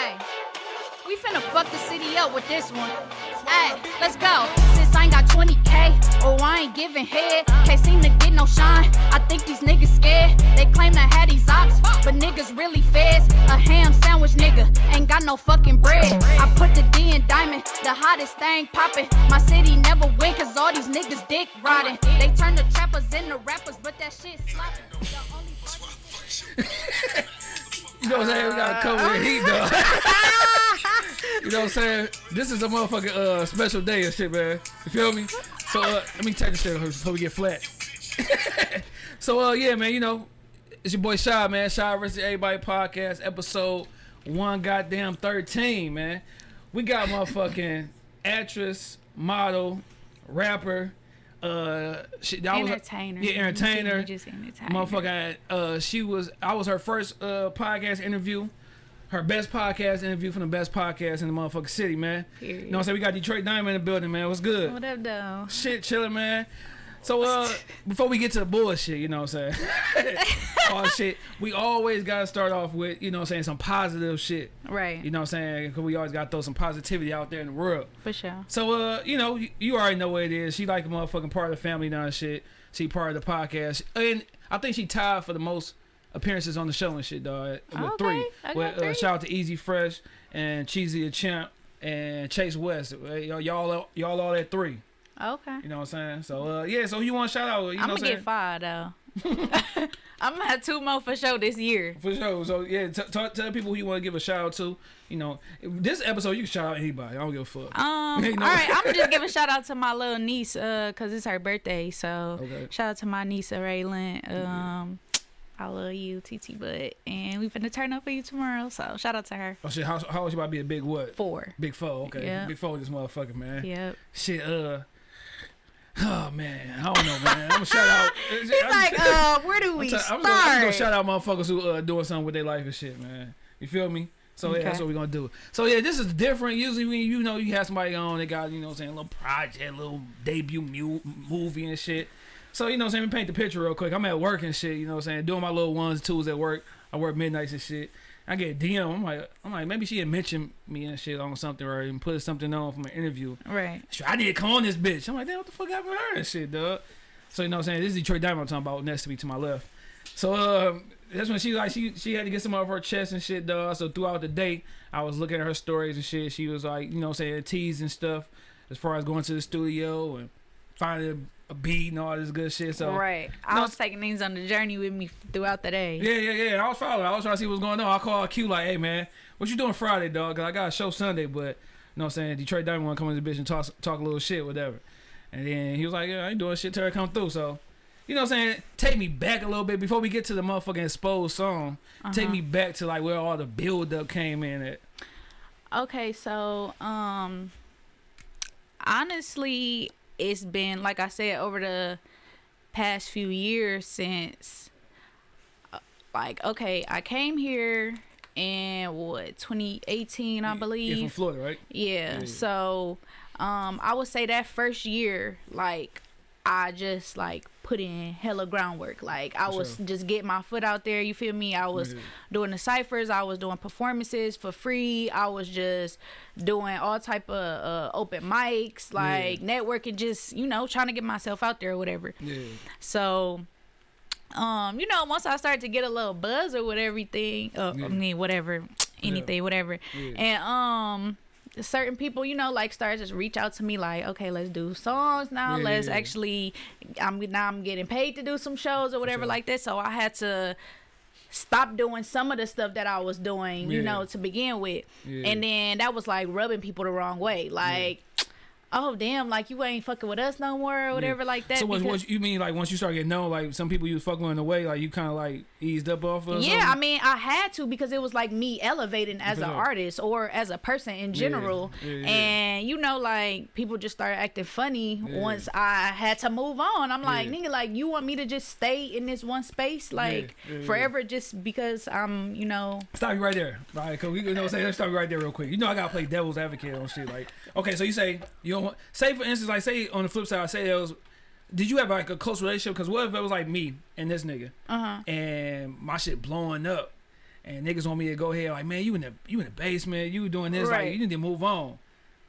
Hey, we finna fuck the city up with this one. Hey, let's go. Since I ain't got 20k, oh I ain't giving head. Can't seem to get no shine. I think these niggas scared. They claim to have these ops, but niggas really feds. A ham sandwich nigga ain't got no fucking bread. I put the D in diamond, the hottest thing poppin'. My city never win, cause all these niggas dick riding. They turn the trappers into rappers, but that shit sloppy. You know what I'm saying? We gotta cover the heat, though. you know what I'm saying? This is a motherfucking uh, special day and shit, man. You feel me? So uh, let me take this shit before we get flat. so uh, yeah, man. You know, it's your boy Shy, man. Shy versus Everybody podcast, episode one, goddamn thirteen, man. We got motherfucking actress, model, rapper. Uh, she, that was- Entertainer. yeah, entertainer. You just entertainer. Motherfucker, uh, she was. I was her first uh podcast interview, her best podcast interview from the best podcast in the motherfucking city, man. Period. You know what I'm saying? We got Detroit Diamond in the building, man. What's good? What up, though? Shit, chilling, man. So, uh, before we get to the bullshit, you know what I'm saying? All shit. We always gotta start off with, you know what I'm saying, some positive shit. Right. You know what I'm saying? Because we always gotta throw some positivity out there in the world. For sure. So uh, you know, you, you already know what it is. She like a motherfucking part of the family now and shit. She part of the podcast. And I think she tied for the most appearances on the show and shit, dog. With Okay, three. I got with, Uh, three. shout out to Easy Fresh and Cheesy the Champ and Chase West. Y'all, y'all, y'all all at three. Okay. You know what I'm saying? So uh, yeah. So you want to shout out? You know I'm what gonna get five though. I'm gonna have two more for sure this year. For sure. So yeah, tell people who you want to give a shout out to. You know, this episode you can shout out anybody. I don't give a fuck. Um, You know? all right, I'm gonna just give a shout out to my little niece, uh, cause it's her birthday. So Okay. shout out to my niece Raylan. Um, I love you, TT Butt, and we finna turn up for you tomorrow. So shout out to her. Oh shit, how, how old you about to be a big what? Four. Big four, okay. Yeah. Big four, this motherfucker, man. Yep. Shit, uh. Oh man, I don't know, man. I'm gonna shout out. He's like, uh, where do we I'm, start? I'm, gonna, I'm gonna shout out motherfuckers who uh, doing something with their life and shit, man. You feel me? So yeah, that's what we're gonna do. So yeah, this is different. Usually when you know you have somebody on, they got you know what I'm saying a little project, a little debut mu- movie and shit. So you know what I'm saying, me paint the picture real quick. I'm at work and shit. You know what I'm saying, doing my little ones twos at work. I work midnights and shit. I get a DM. I'm like, I'm like, maybe she had mentioned me and shit on something or even put something on from an interview. Right. Sure, I need to come on this bitch. I'm like, damn, what the fuck happened to her and shit, dog? So you know what I'm saying? This is Detroit Diamond I'm talking about next to me to my left. So um that's when she like she she had to get some off her chest and shit, dog. So throughout the day, I was looking at her stories and shit. She was like, you know, what I'm saying tease and stuff as far as going to the studio and finding a beat and all this good shit. So right. I No, was taking things on the journey with me throughout the day. yeah, yeah, yeah. I was following. I was trying to see what's going on. I called Q like, hey man, what you doing Friday, dog? Cause I got a show Sunday, but you know what I'm saying? Detroit Diamond want to come in the bitch and talk talk a little shit, whatever. And then he was like, yeah, I ain't doing shit till it come through. So, you know what I'm saying? Take me back a little bit before we get to the motherfucking exposed song. Take Uh-huh. me back to like where all the build up came in at. Okay, so um honestly, it's been like I said over the past few years since uh, like okay, I came here in what 2018, I Yeah, from. Florida, right? Yeah. Yeah. So, um, I would say that first year, like, I just like put in hella groundwork. Like, I For was sure. just getting my foot out there. You feel me? I was Yeah. doing the ciphers. I was doing performances for free. I was just doing all type of uh, open mics, like networking. Just you know, trying to get myself out there or whatever. Yeah. So, um, you know, once I started to get a little buzz or whatever, everything, uh, Yeah. I mean, whatever, anything, whatever, Yeah. and um, certain people, you know, like start just reach out to me like, okay, let's do songs now. Yeah, let's yeah, yeah. actually, I'm now I'm getting paid to do some shows or whatever sure. like that. So I had to stop doing some of the stuff that I was doing, you know, to begin with, Yeah. and then that was like rubbing people the wrong way, like. Oh damn! Like you ain't fucking with us no more, or whatever, like that. So what, because- what you mean like once you start getting known, like some people you was fucking in the way, like you kind of like eased up off of? Yeah, I mean, I had to because it was like me elevating as an artist or as a person in general. yeah, yeah. And you know, like people just started acting funny Yeah. once I had to move on. I'm like, Yeah. nigga, like you want me to just stay in this one space like yeah, yeah. forever just because I'm, you know, Stop you right there. right? cause we you know say let's stop you right there real quick. You know I gotta play devil's advocate on shit. Like, okay, so you say you don't say for instance, like say on the flip side, I say there was did you have like a close relationship? Cause what if it was like me and this nigga uh huh. and my shit blowing up and niggas want me to go ahead like, man, you in the you in the basement, you doing this, like Right. you need to move on.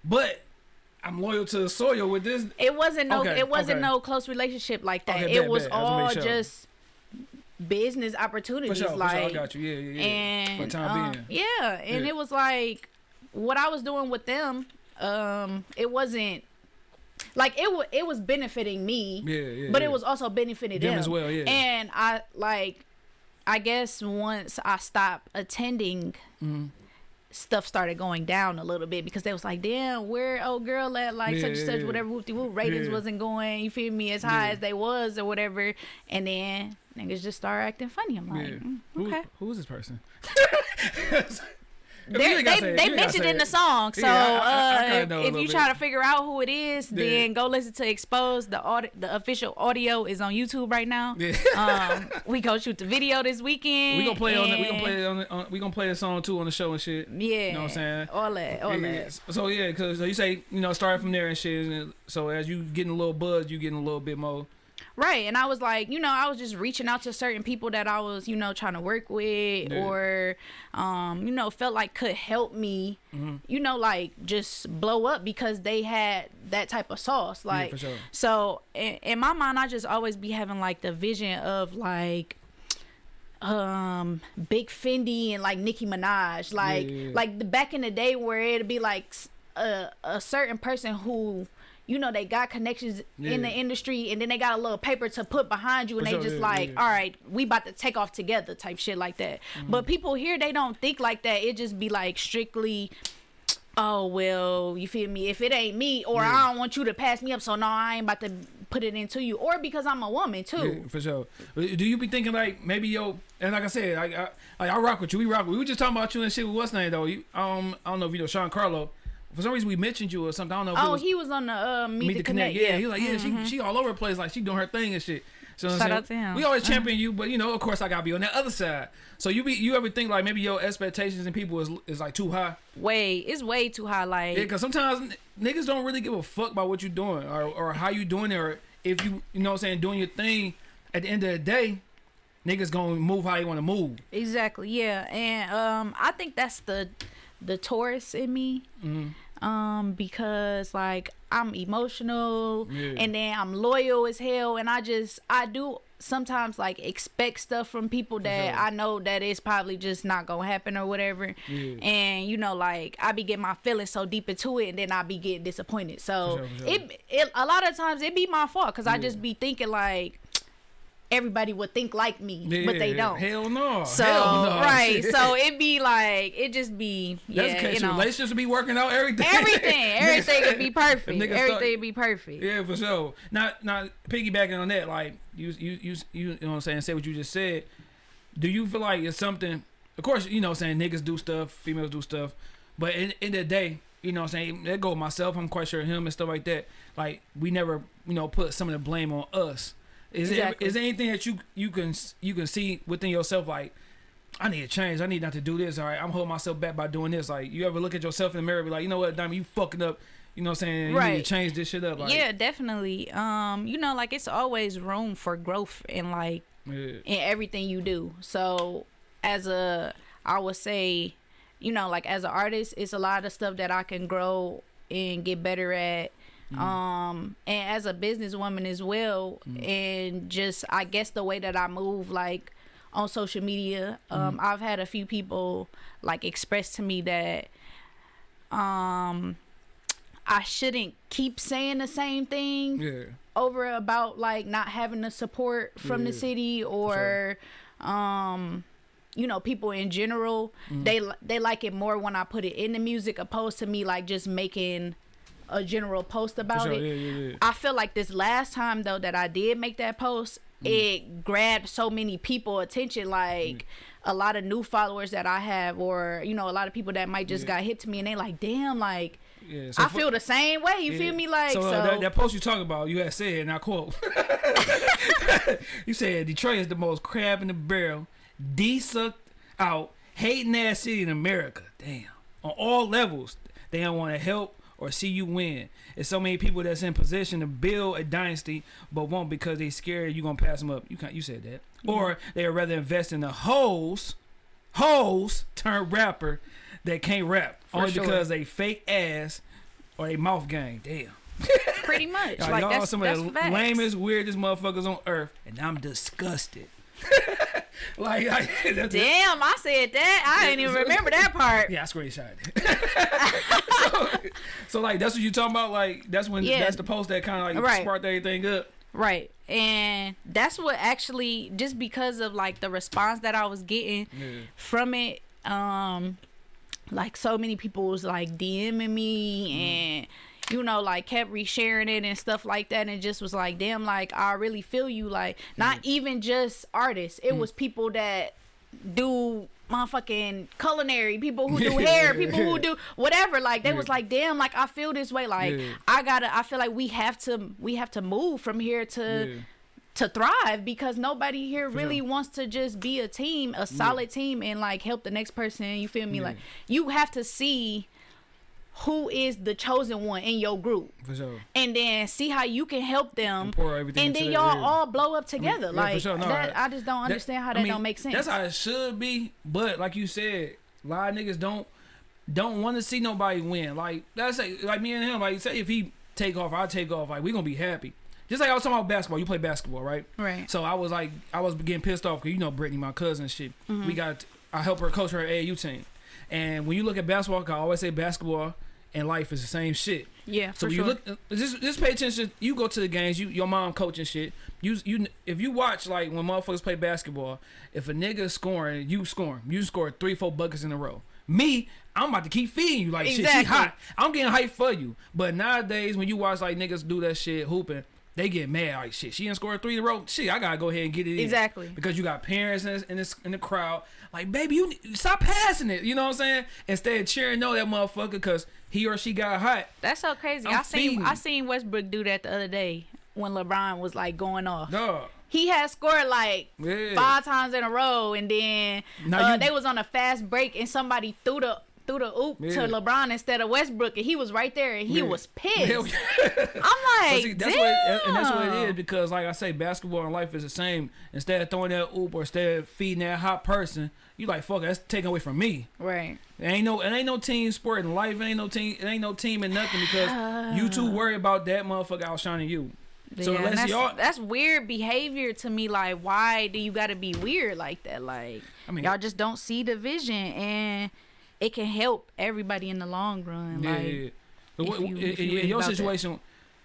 But I'm loyal to the soil with this. It wasn't no. Okay, it wasn't okay. no close relationship like that. Okay, it bet, was bet. I just wanna all sure. just business opportunities. sure, like, sure, I got you. Yeah, yeah, yeah. and for the time um, being. yeah, and Yeah. it was like what I was doing with them. Um, it wasn't like it. wa it was benefiting me, Yeah, yeah. but yeah. it was also benefiting Them them, as well, yeah. And I like, I guess once I stopped attending. Mm-hmm. Stuff started going down a little bit because they was like, "Damn, where old girl at? Like Yeah, such and such, whatever. Whoop whoop ratings wasn't going. You feel me? As high as they was or whatever." And then niggas just start acting funny. I'm like, mm, Who- okay. who is this person? they say they You ain't gotta mentioned in the song. So Yeah, I- I- I uh, if you bit. try to figure out who it is, Yeah. then go listen to Expose. The audi- the official audio is on YouTube right now. Yeah. um, we go shoot the video this weekend. We gonna play on. The, we gonna play on, the, on. We gonna play the song too on the show and shit. Yeah, You know what I'm saying? All that, all Yeah, that. So yeah, because you say you know start from there and shit. And so as you getting a little buzz, you getting a little bit more. Right. And I was like, you know, I was just reaching out to certain people that I was, you know, trying to work with Yeah. or, um, you know, felt like could help me, Mm-hmm. you know, like just blow up because they had that type of sauce. Like, for sure. so in, in my mind, I just always be having like the vision of like, um big fendi and like nicki minaj like Yeah, yeah, yeah. like the back in the day where it'd be like a a certain person who you know they got connections in the industry and then they got a little paper to put behind you and For they sure, just yeah, like yeah. all right we about to take off together type shit like that Mm-hmm. but people here they don't think like that it just be like strictly oh well you feel me if it ain't me or Yeah. i don't want you to pass me up so no i ain't about to put it into you or because i'm a woman too Yeah, for sure. Do you be thinking like maybe yo? And like I said, I, I I rock with you. We rock. We were just talking about you and shit. With what's name though? You, um, I don't know if you know Sean Carlo. For some reason, we mentioned you or something. I don't know. Oh was, he was on the uh meet, Meet the the connect, Connect. Yeah, yeah he was like, yeah, she she all over the place, like she doing her thing and shit. So Shout saying? out to him. We always champion you, but you know, of course, I gotta be on that other side. So you be you ever think like maybe your expectations and people is is like too high? way it's way too high like Yeah, because sometimes n- niggas don't really give a fuck about what you're doing or, or how you doing it or if you you know what I'm saying doing your thing. At the end of the day, niggas gonna move how they want to move. Exactly. Yeah, and um, I think that's the the Taurus in me. Mm-hmm. Um, because like I'm emotional, Yeah. and then I'm loyal as hell, and I just I do sometimes like expect stuff from people that sure. I know that it's probably just not gonna happen or whatever. Yeah. And you know, like I be getting my feelings so deep into it, and then I be getting disappointed. So sure, sure. it it a lot of times it be my fault because I just be thinking like everybody would think like me, Yeah, but they don't. Hell no. So Hell no. right, so it'd be like it just be That's yeah, you know, Relationships be working out everything. everything, everything would be perfect, everything start- would be perfect. Yeah, for sure. Not not piggybacking on that, like you you you you know what I'm saying, say what you just said. Do you feel like it's something of course, you know what I'm saying, niggas do stuff, females do stuff, but in in the day, you know what I'm saying, that go myself, I'm quite sure him and stuff like that. Like we never, you know, put some of the blame on us. Is Exactly. there is there anything that you you can you can see within yourself like I need to change. I need not to do this. All right, I'm holding myself back by doing this. Like, you ever look at yourself in the mirror, and be like, you know what, Diamond, you fucking up. You know what I'm saying? You need Right. to change this shit up. Like, yeah, definitely. Um, you know, like it's always room for growth and like yeah. in everything you do. So as a I would say, you know, like as an artist, it's a lot of stuff that I can grow and get better at. Um and as a businesswoman as well and just I guess the way that I move like on social media, um I've had a few people like express to me that um I shouldn't keep saying the same thing Yeah. over about like not having the support from the city or um you know people in general. Mm-hmm. they they like it more when I put it in the music opposed to me like just making a general post about sure. it Yeah, yeah, yeah. I feel like this last time though that I did make that post, Mm. it grabbed so many people attention like a lot of new followers that I have or you know a lot of people that might just got hit to me and they like damn like yeah. So I feel the same way you yeah. feel me like so, so, uh, that, that post you talking about, you had said, and I quote, you said Detroit is the most crab in the barrel, de-sucked out, hating ass city in America. Damn. On all levels, they don't want to help or see you win. There's so many people that's in position to build a dynasty, but won't because they scared you're gonna pass them up. You can't. you said that, or they would rather invest in the hoes hoes turn rapper that can't rap only sure. because they fake ass or they mouth gang. Damn. Pretty much. Y'all, like y'all that's, some that's of the facts. lamest, weirdest motherfuckers on earth, and I'm disgusted. like, like that's Damn, I said that. I didn't even remember that part. Yeah, I screenshot it. so, so like that's what you talking about. Like that's when Yeah. that's the post that kind of like Right. sparked everything up. Right. And that's what actually just because of like the response that I was getting Yeah. from it, um like so many people was like DMing me Mm-hmm. and you know, like kept resharing it and stuff like that, and just was like, damn, like I really feel you. Like, not even just artists; it Mm. was people that do motherfucking culinary, people who do hair, people who do whatever. Like, they was like, damn, like I feel this way. Like, Yeah. I gotta, I feel like we have to, we have to move from here to Yeah. to thrive because nobody here really wants to just be a team, a solid team, and like help the next person. You feel me? Yeah. Like you have to see who is the chosen one in your group, For sure. and then see how you can help them, And and then y'all yeah. all blow up together. yeah, for like sure. No, that, I- I just don't understand how I that mean, don't make sense. That's how it should be. But like you said, a lot of niggas don't don't want to see nobody win. Like that's like, like me and him. Like say if he take off, I take off. Like we gonna be happy. Just like I was talking about basketball. You play basketball, right? Right. So I was like, I was getting pissed off because you know Brittany, my cousin, shit. Mm-hmm. We got I help her coach her AAU team. And when you look at basketball, I always say basketball and life is the same shit. yeah, So for you sure. look, just just pay attention. You go to the games. You your mom coaching shit. You you if you watch like when motherfuckers play basketball, if a nigga scoring, you scoring. You score three four buckets in a row. Me, I'm about to keep feeding you like shit. She hot. I'm getting hyped for you. But nowadays when you watch like niggas do that shit hooping. They get mad like shit. She didn't score three in a row. Shit, I gotta go ahead and get it in. Exactly. because you got parents in this, in this in the crowd. Like, baby, you need- stop passing it. You know what I'm saying? Instead of cheering no that motherfucker because he or she got hot. That's so crazy. I'm I seen feeding. I seen Westbrook do that the other day when LeBron was like going off. Dog. He had scored like Yeah. five times in a row, and then uh, you- they was on a fast break, and somebody threw the threw the oop Yeah. to LeBron instead of Westbrook, and he was right there, and he Yeah. was pissed. I'm like, see, that's damn. what and that's what it is because like I say, basketball and life is the same. Instead of throwing that oop or instead of feeding that hot person, you like fuck it, that's taken away from me. Right. It ain't no it ain't no team sport in life. It ain't no team it ain't no team in nothing because you too worry about that motherfucker outshining you. So Yeah, unless that's, y'all that's weird behavior to me. Like, why do you got to be weird like that? Like, I mean- y'all just don't see the vision, and it can help everybody in the long run. Yeah, like, yeah, yeah. What- you- in, you in your about that. situation,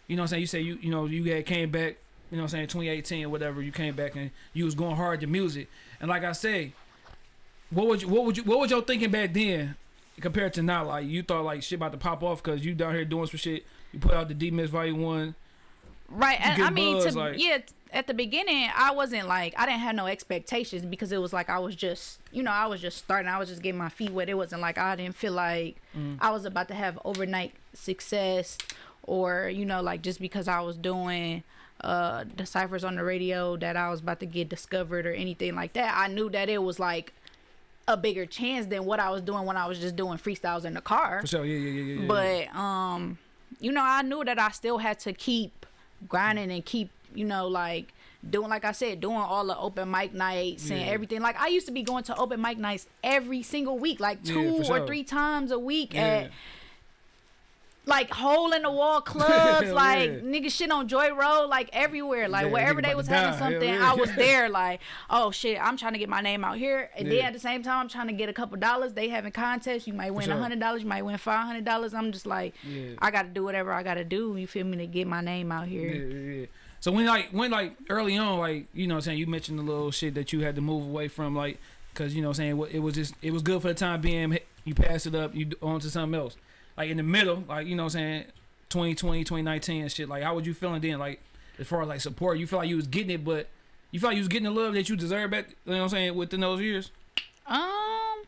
you know what I'm saying? You say you you know, you had came back, you know what I'm saying, 2018 or whatever, you came back and you was going hard to music. And like I say, what would you what would you what was your thinking back then compared to now? Like you thought like shit about to pop off because you down here doing some shit. You put out the D Miss Volume One. Right. And, I mean, to, like- yeah, at the beginning, I wasn't like, I didn't have no expectations because it was like I was just, you know, I was just starting. I was just getting my feet wet. It wasn't like I didn't feel like Mm. I was about to have overnight success or, you know, like just because I was doing uh the ciphers on the radio that I was about to get discovered or anything like that. I knew that it was like a bigger chance than what I was doing when I was just doing freestyles in the car For sure, yeah, yeah, yeah, yeah. yeah. but um you know i knew that i still had to keep grinding and keep you know like doing like i said doing all the open mic nights and everything like i used to be going to open mic nights every single week like Yeah, two or sure. three times a week Yeah. at like hole in the wall clubs, Yeah. like nigga shit on Joy Road, like everywhere, like Yeah, wherever they was having die. something, yeah. I was there. Like, oh shit, I'm trying to get my name out here, and then at the same time, I'm trying to get a couple dollars. They having contests, you might win a hundred dollars, you might win five hundred dollars. I'm just like, Yeah. I got to do whatever I got to do. You feel me to get my name out here. Yeah, yeah, yeah. So when like when like early on, like you know, what I'm saying you mentioned the little shit that you had to move away from, like because you know, what I'm saying it was just it was good for the time being. You pass it up, you on to something else. Like in the middle, like you know, what I'm saying 2020, 2019 and shit. Like how was you feeling then? Like as far as like support, you feel like you was getting it, but you feel like you was getting the love that you deserve back. You know what I'm saying within those years, Um,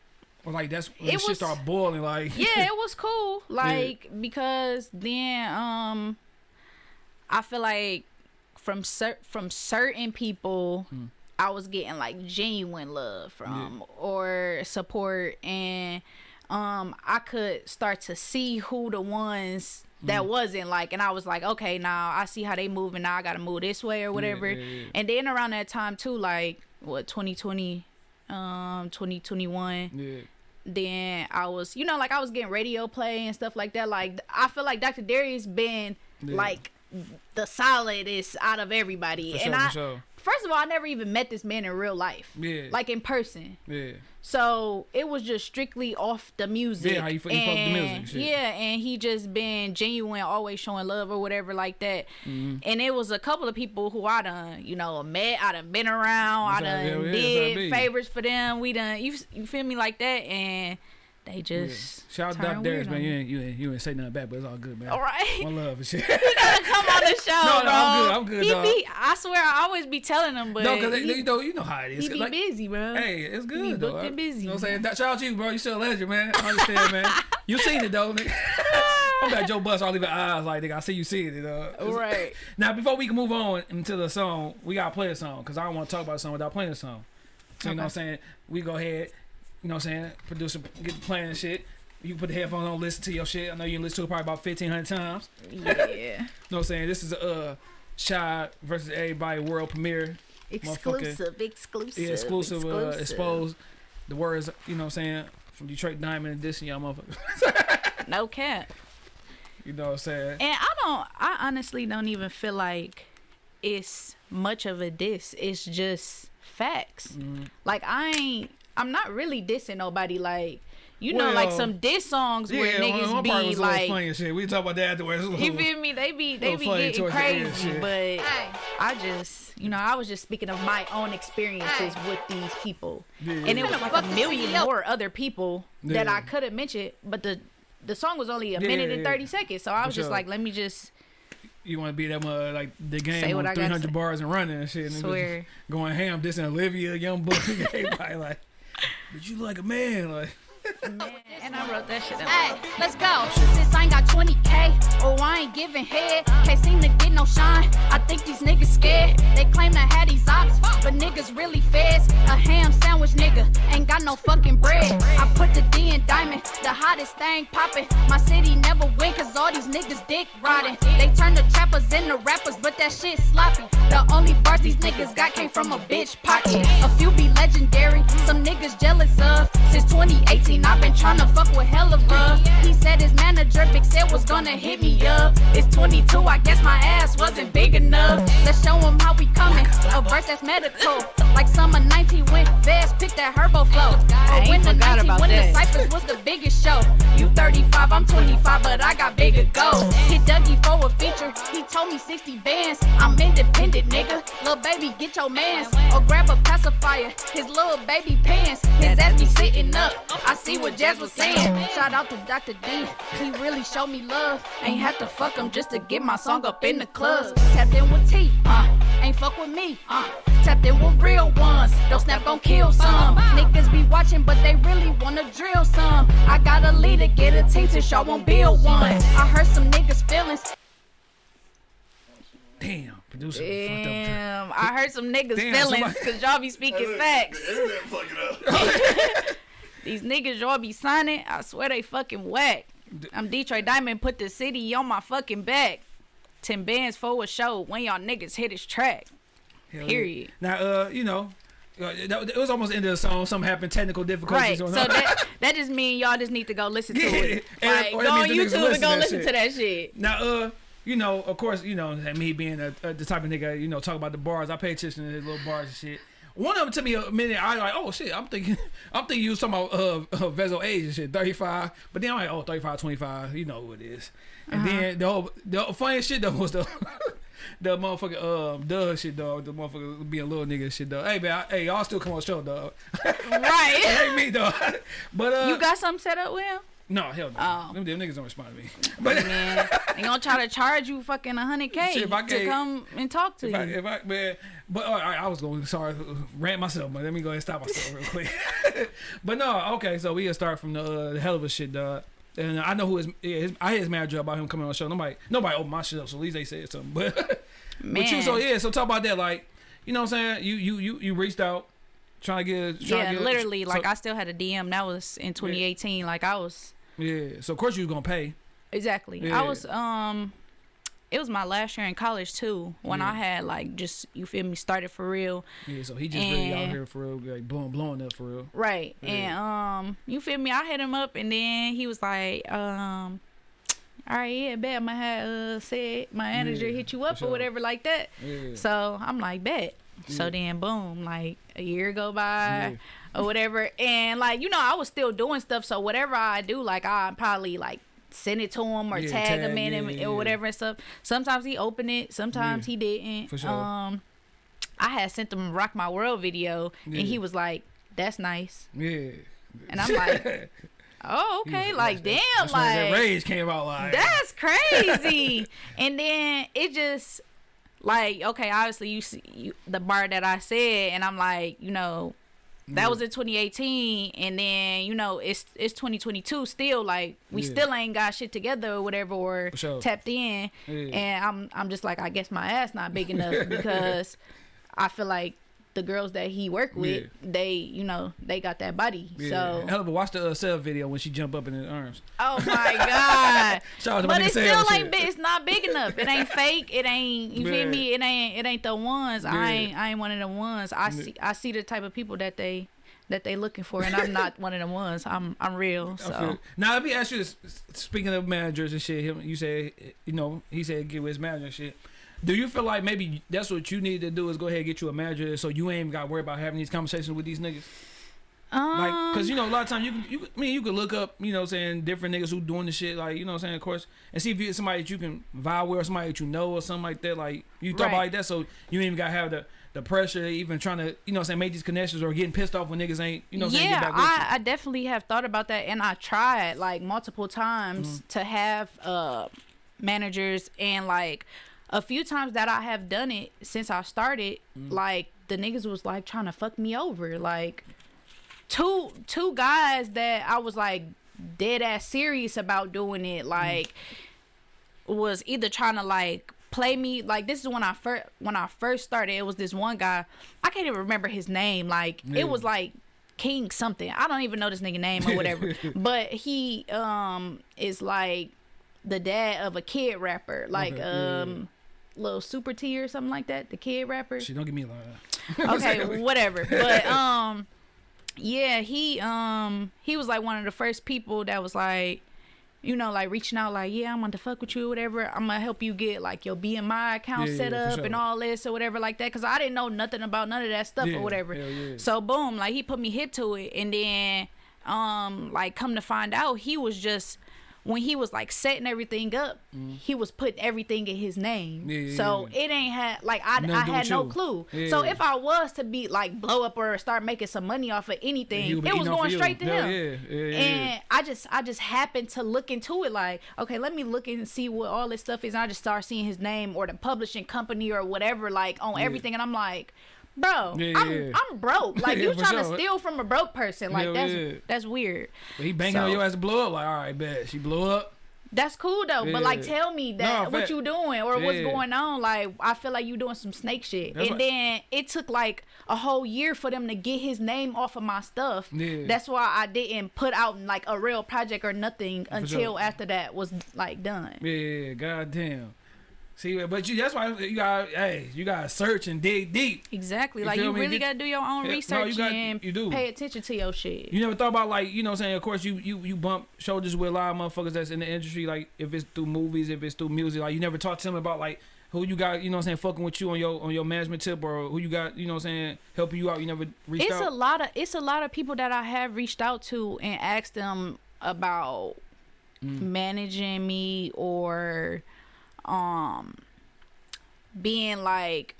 or like that's when It shit was- started boiling. Like yeah, it was cool. Like because then um I feel like from cer- from certain people Hmm. I was getting like genuine love from or support and um I could start to see who the ones that Hmm. wasn't like and I was like okay now I see how they move and now I got to move this way or whatever yeah, yeah. and then around that time too like what 2020 um 2021 Yeah. then I was, you know, like I was getting radio play and stuff like that. Like I feel like Dr. Darius has been Yeah. like the solidest out of everybody. For and sure, I for sure. First of all, I never even met this man in real life. Yeah. Like in person. Yeah. So it was just strictly off the music. Yeah, how you you fuck the music And, and shit. Yeah, and he just been genuine, always showing love or whatever like that. Mm-hmm. And it was a couple of people who I done, you know, met, I done been around, That's I done yeah, that's how it did be. favors for them. We done, you, you feel me like that, and they Yeah. just Shout out Dr. Darius, man. You ain't, you, ain't, you ain't say nothing back, but it's all good, man. All right. One love and shit. Come on the show, No, no, bro. I'm good, I'm good, He dog. be, I swear, I always be telling him, but no, because he, you know, you know how it is. he be Like, busy, bro. Hey, it's good though. booked and busy, You know what I'm saying? Shout out to you, bro. You still a legend, man. I understand, man. You seen it though, nigga. I'm like Joe Bust. I'll leave eyes like nigga. I see you seeing it. Uh. Right. Now, before we can move on into the song, we gotta play a song because I don't want to talk about a song without playing a song. So you know what I'm saying? We go ahead. You know what I'm saying? Producer, get the playing shit. You can put the headphones on, listen to your shit. I know you listen to it probably about 1,500 times. Yeah. You know what I'm saying? This is a uh, Shy versus Everybody world premiere. Exclusive, exclusive. Yeah, exclusive, Uh, exposed. The words, you know what I'm saying? From Detroit Diamond edition, y'all motherfuckers. No cap. you know what I'm saying? And I don't, I honestly don't even feel like it's much of a diss. It's just facts. Mm-hmm. Like, I ain't, I'm not really dissing nobody. Like, you know, like some diss songs where Yeah, one, niggas one part be was a little like, funny shit. We talk about that afterwards. It was a you feel me? They be, they little be getting towards the end, crazy. But Hey. I just, you know, I was just speaking of my own experiences with these people. Yeah. And it was like a million more other people that I could have mentioned, but the the song was only a Yeah, minute yeah, and yeah. 30 seconds. So I For was just sure. like, let me just You want to be that much like the game Say on what I gotta 300 bars and running and shit. And Swear. just going ham, dissing Olivia, Young Buck. Everybody like, but you like a man. Like, and I wrote that shit down. Hey, let's go. Since I ain't got 20k, oh, I ain't giving head. Can't seem to get no shine. I think these niggas scared. They claim to have these ops, but niggas really feds. A ham sandwich nigga ain't got no fucking bread. I put the D in diamond, the hottest thing poppin'. My city never win, cause all these niggas dick riding. They turn the trappers into rappers, but that shit sloppy. The only bars these niggas got came from a bitch pocket. A few be legendary, some niggas jealous of. Since 2018, I've been tryna fuck with hella love. He said his manager, Big said, was gonna hit me up. It's 22, I guess my ass wasn't big enough. Let's show him how we coming. A verse that's medical. Like summer 19 when Vez picked that herbo flow. I ain't when the 19 when the. Cyphers was the biggest show. You 35, I'm 25, but I got bigger goals. Hit Dougie for a feature. He told me 60 bands. I'm independent, nigga. Little baby, get your mans. Or grab a pacifier. His little baby pants. His ass be sitting up. I see what Jazz was saying. Shout out to Dr. D. He really showed me love. Ain't have to fuck him just to get my song up in the clubs. Tapped in with T. Uh, ain't fuck with me. Uh, tapped in with real ones. Don't snap, gon' kill some. Niggas be watching, but they really wanna drill some. I got a leader, get a team since y'all won't build one. I heard some niggas feelings. damn, producer. Damn, I heard some niggas Damn, feelings because y'all be speaking facts. The internet fucking up. These niggas y'all be signing, I swear they fucking whack. I'm Detroit Diamond, put the city on my fucking back. Ten bands for a show when y'all niggas hit his track. Hell yeah. Period. Now, uh, you know, uh, that, it was almost the end of the song. Something happened, technical difficulties. Right. So that that just mean y'all just need to go listen to Yeah, it. Like, go on means the niggas YouTube and go listen to that shit. Now, uh, you know, of course, you know, and me being a, a, the type of nigga, you know, talk about the bars. I pay attention to his little bars and shit. One of them took me a minute. I like, oh shit, I'm thinking, I'm thinking you was talking about uh, uh Vezzo age and shit, 35. But then I'm like, oh, 35, 25, you know who it is. And Uh-huh. then the whole, the funniest shit though was the. The motherfucker, um, Dugg shit, dog. The motherfucker being a little nigga shit, dog. Hey, man, I, hey, y'all still come on show, dog. Right. hey, me, dog. But, uh, You got something set up with him? No, hell no. Oh. Them, them niggas don't respond to me. But, Man, they gonna try to charge you fucking a hundred K I to gave- come and talk to If I, you. if I, man, but all right, I was going sorry rant myself, but let me go ahead and stop myself real quick. but no, okay, so we gonna start from the, uh, the hell of a shit, dog. And I know who is. yeah, his I hear his manager about him coming on the show. Nobody, nobody opened my shit up, so at least they said something. But, but you, Man. so yeah, so talk about that, like, you know what I'm saying? You, you, you, you reached out, trying to get, trying Yeah, to get, literally, so- like I still had a DM. That was in 2018. Like I was yeah. So of course you was gonna pay. exactly. Yeah. I was um, it was my last year in college too when Yeah. I had like just you feel me started for real. Yeah, so he just really out here for real, like blowing, blowing up for real. Right. Yeah. And um you feel me? I hit him up and then he was like, um all right, yeah, bet have uh said my manager Yeah, hit you up sure. or whatever like that. Yeah. So I'm like, bet. So then boom, like a year go by Yeah. Or whatever. And like, you know, I was still doing stuff. So whatever I do, like I probably like send it to him or Yeah, tag, him in yeah, it yeah, or whatever and stuff. Sometimes he opened it, sometimes he didn't. for sure. Um I had sent him Rock My World video and he was like, That's nice. Yeah. And I'm like, Oh, okay. Like, damn, that like rage came out. Like that's crazy. and then it just like okay, obviously you see you, the bar that I said, and I'm like, you know, that Yeah. was in 2018, and then you know it's it's 2022 still. Like we Yeah. still ain't got shit together or whatever or sure. tapped in, Yeah. and I'm I'm just like I guess my ass not big enough because I feel like. The girls that he worked with, Yeah. they, you know, they got that body. Yeah. So, hell of a watch the uh, Seth video when she jump up in his arms. oh my god, Shout out but nigga it still shit. It's not big enough. It ain't fake. It ain't. You feel me? It ain't. It ain't the ones. Yeah. I ain't. I ain't one of the ones. I see. I see the type of people that they that they looking for, and I'm not one of the ones. I'm. I'm real. So. Now let me ask you this: Speaking of managers and shit, him, you said, you know, he said get with his manager and shit. Do you feel like maybe that's what you need to do is go ahead and get you a manager so you ain't got to worry about having these conversations with these niggas? um, Like, cause you know, a lot of times you can, you, I mean, you can look up, you know, saying different niggas who doing the shit, like, you know, what I'm saying, of course, and see if you somebody that you can vibe with or somebody that you know or something like that. Like, you talk Right. about like that, so you ain't even gotta have the the pressure, even trying to, you know, what I'm saying make these connections or getting pissed off when niggas ain't, you know, what I'm saying yeah, get back with you. I, I definitely have thought about that, and I tried like multiple times Mm-hmm. to have uh managers, and like a few times that I have done it since I started, Mm. like the niggas was like trying to fuck me over, like two two guys that I was like dead ass serious about doing it, Mm. like was either trying to like play me. Like this is when I first when I first started it was this one guy. I can't even remember his name. Like Yeah. it was like King something. I don't even know this nigga name or whatever. But he um is like the dad of a kid rapper. Like Okay, um little super T or something like that the kid rapper She don't give me lying. okay, whatever. But um, yeah, he um he was like one of the first people that was like, you know, like reaching out, like, yeah, I'm gonna fuck with you or whatever. I'm gonna help you get like your BMI account Yeah, set yeah, up and all this or whatever like that. Cause I didn't know nothing about none of that stuff Yeah, or whatever. So boom, like he put me hip to it, and then um like come to find out, he was just. When he was like setting everything up, mm-hmm. he was putting everything in his name. Yeah, so yeah. it ain't had like I, Nothing I had no you. clue. Yeah. So if I was to be like blow up or start making some money off of anything, He would be it was going of you. straight to him. and. I just I just happened to look into it like, okay, let me look and see what all this stuff is. And I just start seeing his name or the publishing company or whatever like on everything and I'm like, bro, Yeah, I'm yeah. I'm broke. Like you for trying sure. to steal from a broke person. Like that's that's weird. But he banging So- on your ass to blow up. Like, all right, bet she blew up. That's cool though, but like tell me that No, what you doing or what's going on. Like I feel like you doing some snake shit. That's and what- then it took like a whole year for them to get his name off of my stuff. Yeah. That's why I didn't put out like a real project or nothing until sure. after that was like done. Yeah, goddamn. See, but you that's why you got hey, you gotta search and dig deep. Exactly. You like you me? really gotta do your own Yeah, no, research you got- and you do. pay attention to your shit. You never thought about like you know what I'm saying. Of course, you you you bump shoulders with a lot of motherfuckers that's in the industry. Like if it's through movies, if it's through music, like you never talk to them about like who you got. You know what I'm saying, fucking with you on your on your management tip or who you got. You know what I'm saying, helping you out. You never reached it's a lot of it's a lot of people that I have reached out to and asked them about Mm. managing me or um being like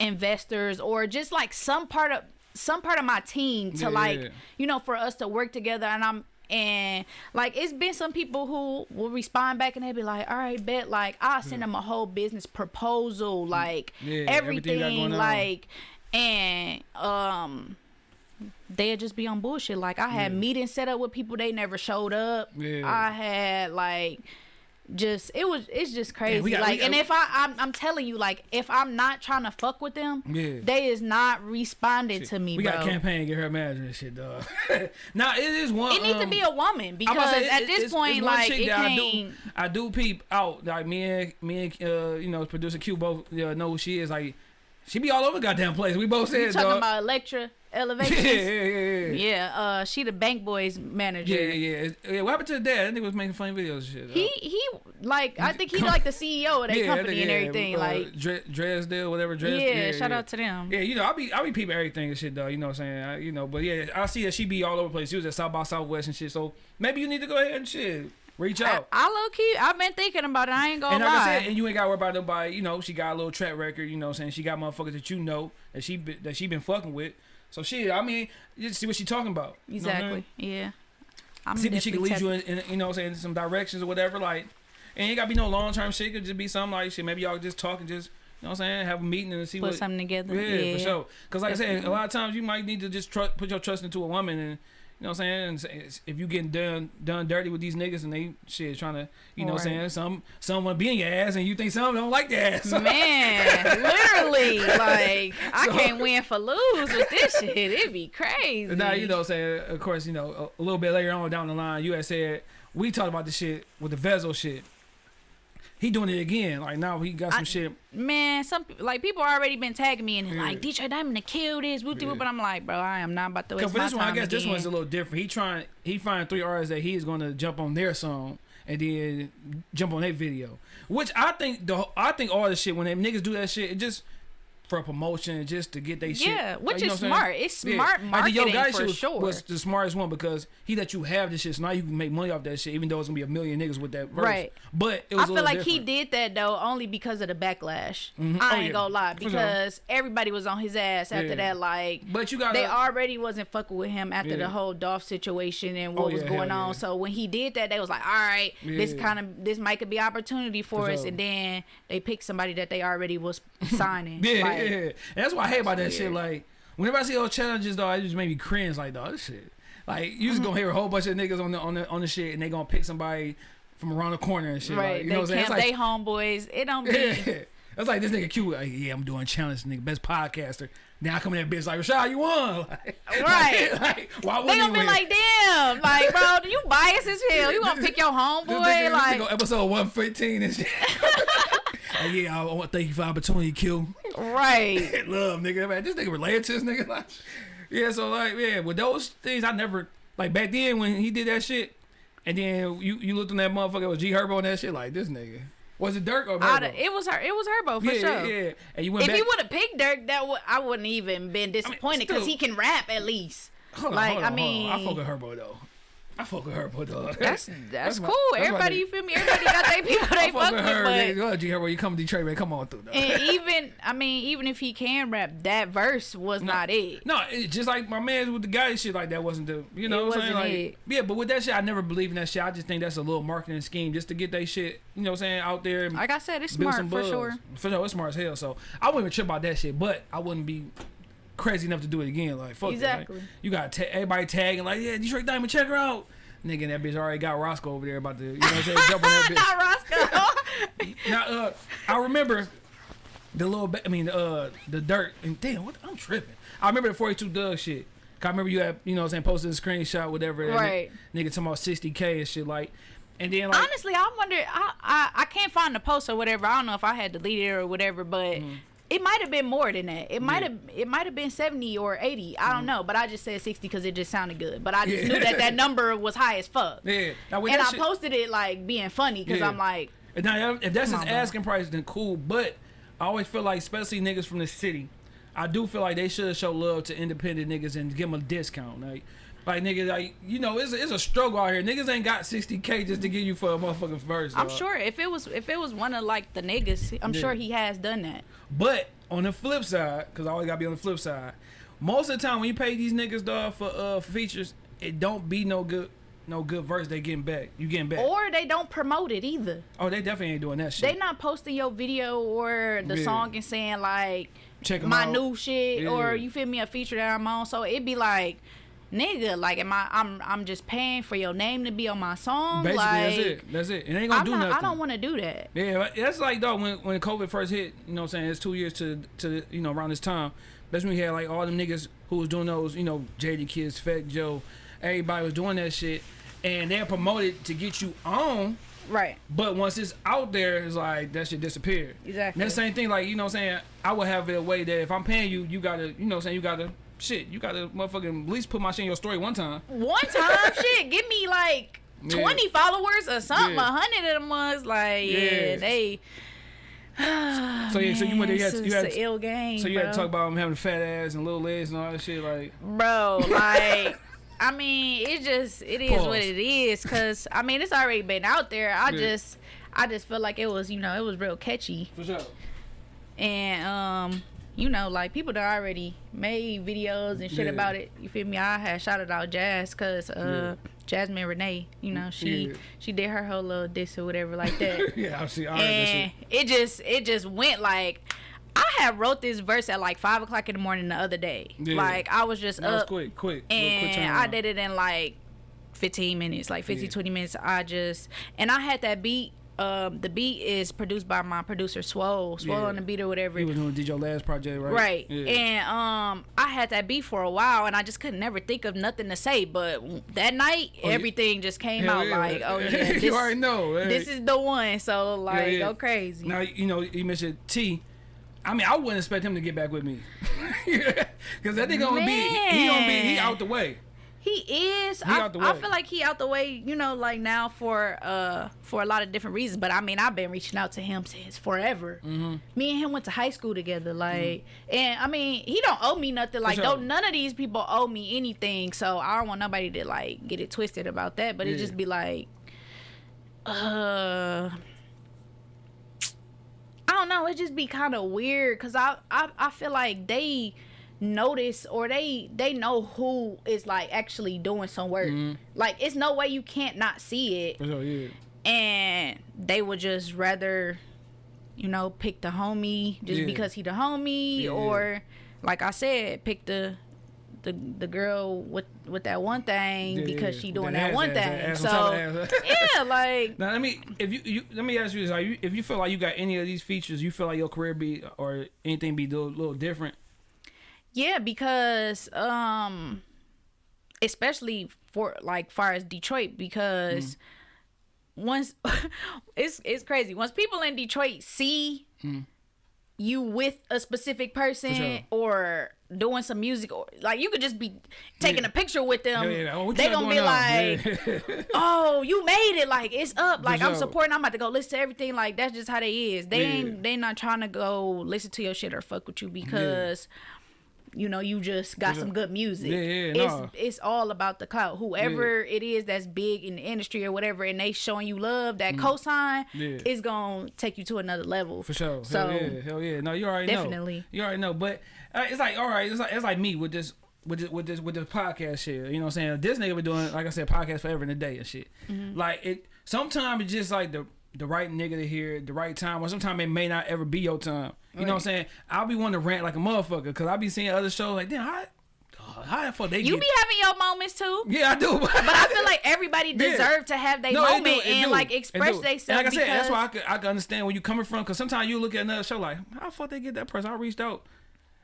investors or just like some part of some part of my team to Yeah, like you know for us to work together and I'm and like it's been some people who will respond back and they'll be like all right bet like I'll send them a whole business proposal like Yeah, everything everything on. like and um they'd just be on bullshit. Like I had Yeah. meetings set up with people they never showed up. Yeah. I had like just it was it's just crazy. got- like, got- and if I I'm, I'm telling you, like, if I'm not trying to fuck with them, Yeah. they is not responding to me, we bro. got a campaign get her manager and shit, dog. now it is one. it needs to um, be a woman because say, at it- this it's- point, it's like, it that I do, I do peep out. Like me and me and uh, you know, producer Q both uh, know who she is. Like she be all over goddamn place. We both You said, talking dog. about Electra yeah, Elevations? yeah, yeah, yeah. yeah, uh, she the Bank Boys manager. Yeah, yeah, yeah. Yeah. What happened to the dad? That nigga was making funny videos and shit. He he like I think he like the CEO of that yeah, company that and everything. uh, like Dre, Dresdale, whatever. Dres, yeah, shout out to them. Yeah, you know, I'll be I'll be peeping everything and shit though. You know what I'm saying? I, you know, but yeah, I see that she be all over the place. She was at South by Southwest and shit. So maybe you need to go ahead and shit. Reach out. I low key, I've been thinking about it. I ain't gonna and like I lie. said, and you ain't got to worry about nobody. You know, she got a little track record. You know, what I'm saying she got motherfuckers that you know that she be, that she been fucking with. So she, I mean, you see what she talking about. You know what I'm saying? exactly. Yeah. I'm see if she can lead you in, in, you know, what I'm saying some directions or whatever. Like, and it got to be no long term shit. It could just be something like shit. Maybe y'all just talk and just, you know, what I'm saying, have a meeting and see put what. something together. Yeah, Yeah, for sure. Because like I said, a lot of times you might need to just tru- put your trust into a woman and. You know what I'm saying? And if you getting done done dirty with these niggas and they shit trying to, you know what I'm saying? Some some want to be in your ass and you think some don't like the ass. Man, literally, like I So- can't win for lose with this shit. It'd be crazy. Now you know, what I'm saying of course, you know, a, a little bit later on down the line, you had said we talked about the shit with the Vezzo shit. He doing it again. Like now he got some I- shit. Man, some like people already been tagging me and Yeah. like Detroit Diamond to kill this, whoop, Yeah. but I'm like, bro, I am not about to waste for this one, I guess this one's a little different. He trying he find three artists that he's gonna jump on their song and then jump on their video. Which I think the I think all this shit when they niggas do that shit, it just for a promotion, just to get they shit. Yeah, which Like, you know is what I'm saying? smart. It's smart Like, the Yo marketing Gotti for shit was, sure. was the smartest one because he let you have this shit, so now you can make money off that shit, even though it's gonna be a million niggas with that verse. Right. But it I feel like he did that though only because of the backlash. Mhm. I Oh, ain't yeah. gonna lie For sure. because everybody was on his ass after Yeah. that. Like But you got they already wasn't fucking with him after Yeah. the whole Dolph situation and what Oh, was going on. yeah. So when he did that, they was like, "All right, this kind of this might could be opportunity for, For us." And then they picked somebody that they already was signing. Yeah, Like, yeah, yeah. And that's what I hate about that shit. Like, whenever I see those challenges, though, it just made me cringe. Like, dog, this shit. Like, you just mm-hmm. gonna hear a whole bunch of niggas on the on the on the shit, and they gonna pick somebody from around the corner and shit. Right, Like, you they know what I'm saying? It's they like, homeboys. It don't be. yeah. That's like this nigga Q. Like, yeah, I'm doing challenge, nigga, best podcaster. Now I come in that bitch like, Rashad, you won. Like, Right. Like, like, why They wouldn't gonna be win? like, damn, like, bro, you biased as hell. You gonna pick your This homeboy? nigga, Like, this episode 115 and shit. Like, yeah, I want to thank you for the opportunity, to kill. right. love, nigga. Man, this nigga related to this nigga. Like, yeah, so like, yeah, with those things, I never like back then when he did that shit, and then you you looked on that motherfucker with G Herbo and that shit. Like, this nigga was it Durk or Herbo? it was her. It was Herbo for yeah, sure. yeah, yeah. And you went If back. he would have picked Durk, that would I wouldn't even been disappointed because still- he can rap at least. on, like, I on. I mean- fuck with Herbo though. I fuck with Herbo though. That's that's, my- cool. that's Everybody, you feel me? Everybody got their people I they fuck fuck with her. but Yeah, go ahead, G Herbo. You come to Detroit, man. Come on through. Though. and even I mean, even if he can rap, that verse was not it. No, it, just like my man with the guy shit like that wasn't the you know It what I'm saying wasn't like it. yeah, but with that shit I never believe in that shit. I just think that's a little marketing scheme just to get that shit you know what I'm saying out there. Like I said, it's smart for sure. For sure, it's smart as hell. So I wouldn't even trip about that shit, but I wouldn't be crazy enough to do it again. Like fuck that, like, Exactly. you got ta- everybody tagging like yeah Detroit Diamond check her out. Nigga, that bitch already got Roscoe over there about to, you know what I'm saying, jump on that bitch. Not Roscoe. Now, uh, I remember the little, ba- I mean, uh, the dirt, and damn, what I'm tripping. I remember the 42 Dugg shit. 'Cause I remember you had, you know, what I'm saying, posted a screenshot, whatever. Right. Nigga talking about 60k and shit, like, and then like, Honestly, I wonder. I, I I can't find the post or whatever. I don't know if I had deleted it or whatever, but. It might have been more than that. It might Mm-hmm. Yeah. have it might have been seventy or eighty. I don't know, but I just said sixty because it just sounded good. But I just Yeah. knew that that number was high as fuck. yeah. Now and I shit, posted it like being funny because Yeah. I'm like, Now, if that's his on, asking price, then cool. But I always feel like, especially niggas from the city, I do feel like they should show love to independent niggas and give them a discount. Like, like niggas, like you know, it's a, it's a struggle out here. Niggas ain't got 60k just to give you for a motherfucking verse. I'm sure if it was if it was one of like the niggas, I'm Yeah. sure he has done that. But on the flip side, because I always gotta be on the flip side, most of the time when you pay these niggas dog for uh for features, it don't be no good no good verse they getting back. You getting back. Or they don't promote it either. oh, they definitely ain't doing that shit. They not posting your video or the Yeah. song and saying like Check my out. new shit Yeah. or you feel me a feature that I'm on. So it'd be like nigga, like, am I? I'm I'm just paying for your name to be on my song. Basically, like, that's it. That's it. It ain't gonna I'm do not, nothing. I don't want to do that. Yeah, that's like dog when when COVID first hit. You know, what I'm saying it's two years to to you know around this time. That's when we had like all them niggas who was doing those. You know, Jadakiss, Fat Joe, everybody was doing that shit, and they're promoted to get you on. Right. But once it's out there, it's like that shit disappeared. Exactly. And that same thing, like you know, what I'm saying I would have it a way that if I'm paying you, you gotta, you know, what I'm saying you gotta shit, you gotta motherfucking at least put my shit in your story one time. One time, shit, give me like Yeah. twenty followers or something. A Yeah. hundred of them was like, yeah, Yeah. they. So yeah, so you went there, you had, it's you had an ill game. so you had to talk about them having fat ass and little legs and all that shit, like. bro like i mean it just it is Pause. what it is because i mean it's already been out there i just i just feel like it was you know it was real catchy For sure. and um you know like people that already made videos and shit Yeah. about it you feel me i had shouted out jazz because uh jasmine renee you know she Yeah. she did her whole little diss or whatever like that Yeah, I see. That and shit. it just it just went like I had wrote this verse at like five o'clock in the morning the other day. Yeah. Like I was just That was up quick, quick, little quick and I did it in like 15 minutes, like 50, Yeah. 20 minutes. I just and I had that beat. Um, the beat is produced by my producer Swole, Swole Yeah. on the beat or whatever. He was doing did your last project, right? Right. Yeah. And um I had that beat for a while and I just couldn't never think of nothing to say. But that night Oh, yeah. everything just came Hell out yeah. like, oh yeah, this, you already know. this is the one. So like yeah. go crazy. Now you know you mentioned T. I mean, I wouldn't expect him to get back with me, because that nigga gonna be he gonna be he out the way. He is. He I, I feel like he out the way, you know, like now for uh for a lot of different reasons. But I mean, I've been reaching out to him since forever. Mm-hmm. Me and him went to high school together, like, and I mean, he don't owe me nothing. Like, sure. don't none of these people owe me anything. So I don't want nobody to like get it twisted about that. But it just be like, uh. I don't know. It just be kind of weird because I, I I feel like they notice or they they know who is like actually doing some work. Mm-hmm. Like it's no way you can't not see it, For sure, yeah. and they would just rather, you know, pick the homie just Yeah. because he the homie, Yeah, yeah. or like I said, pick the. The, the girl with with that one thing Yeah, because yeah. she doing that that one ass, thing. ass, ass on top so yeah, like Now let me if you, you let me ask you this: Are you if you feel like you got any of these features, you feel like your career be or anything be a little, little different? Yeah, because um especially for like far as Detroit because once it's it's crazy. Once people in Detroit see you with a specific person sure. or doing some music or like you could just be taking Yeah. a picture with them. Yeah, yeah. Oh, they gonna be going like. "Oh, you made it! Like it's up! Like I'm supporting. I'm about to go listen to everything. Like that's just how they is. They ain't. They not trying to go listen to your shit or fuck with you because you know you just got some good music. Yeah, yeah, it's nah. it's all about the clout. Whoever it is that's big in the industry or whatever, and they showing you love, that cosign Mm. Yeah. is gonna take you to another level. For sure. So hell yeah, hell yeah. No, you already know. Definitely. You already know. But uh, it's like all right. It's like it's like me with this with this with this with this podcast shit. You know what I'm saying? This nigga been doing like I said podcast forever and a day and shit. Mm-hmm. Like it. Sometimes it's just like the the right nigga to hear the right time, or sometimes it may not ever be your time. You know what I'm saying? I'll be wanting to rant like a motherfucker because I'll be seeing other shows like, damn, how, how the fuck they you get? be having your moments too. yeah, I do. But I feel like everybody Yeah. deserve to have their No, it moment do, it and do, like express themselves. Like I said, because that's why I could, I could understand where you coming from. Because sometimes you look at another show like, how the fuck they get that person? I reached out.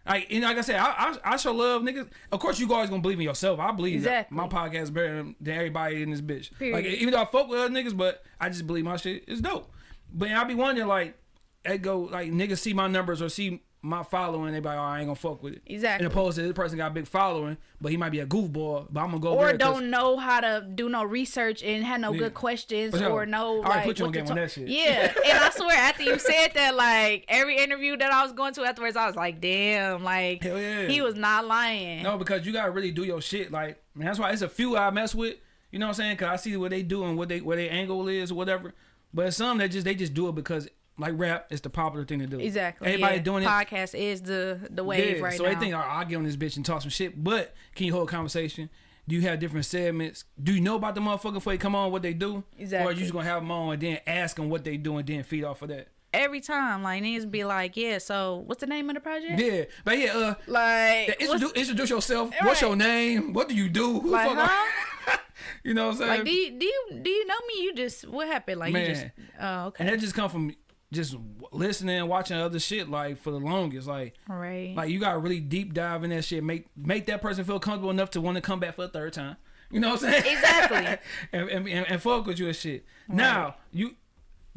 Like, and like I said, I, I, I show love, niggas. Of course, you always gonna believe in yourself. I believe that Exactly. my podcast is better than, than everybody in this bitch. Period. Like, even though I fuck with other niggas, but I just believe my shit is dope. But I be wondering, like, it go like niggas see my numbers or see my following, they be like, oh, I ain't gonna fuck with it. Exactly. And opposed to this person got a big following, but he might be a goofball, but I'm gonna go or don't know how to do no research and have no Yeah. good questions sure. or no. I like put you on game on that shit. Yeah, and I swear after you said that, like every interview that I was going to afterwards, I was like, damn, like yeah. he was not lying. No, because you gotta really do your shit. Like, man, that's why it's a few I mess with. You know what I'm saying? Cause I see what they do and what they where their angle is or whatever. But it's some that just they just do it because like rap is the popular thing to do. Exactly. Everybody yeah. doing it. Podcast is the the wave Yeah, right so now. they think, I'll get on this bitch and talk some shit. But can you hold a conversation? Do you have different segments? Do you know about the motherfucker before they come on what they do? Exactly. Or are you just gonna have them on and then ask them what they do and then feed off of that? every time. Like niggas be like, yeah. So what's the name of the project? Yeah, but yeah, uh, Like, introduce, introduce yourself. What's your name? What do you do? Who Like, fuck huh? you know what I'm saying? like, do you do you do you know me? You just what happened? Like, you just oh okay, and that just come from just listening, and watching other shit like for the longest. Like, right. like you gotta really deep dive in that shit. Make make that person feel comfortable enough to want to come back for a third time. You know what I'm saying? Exactly. and, and, and, and fuck with you and shit. Now you.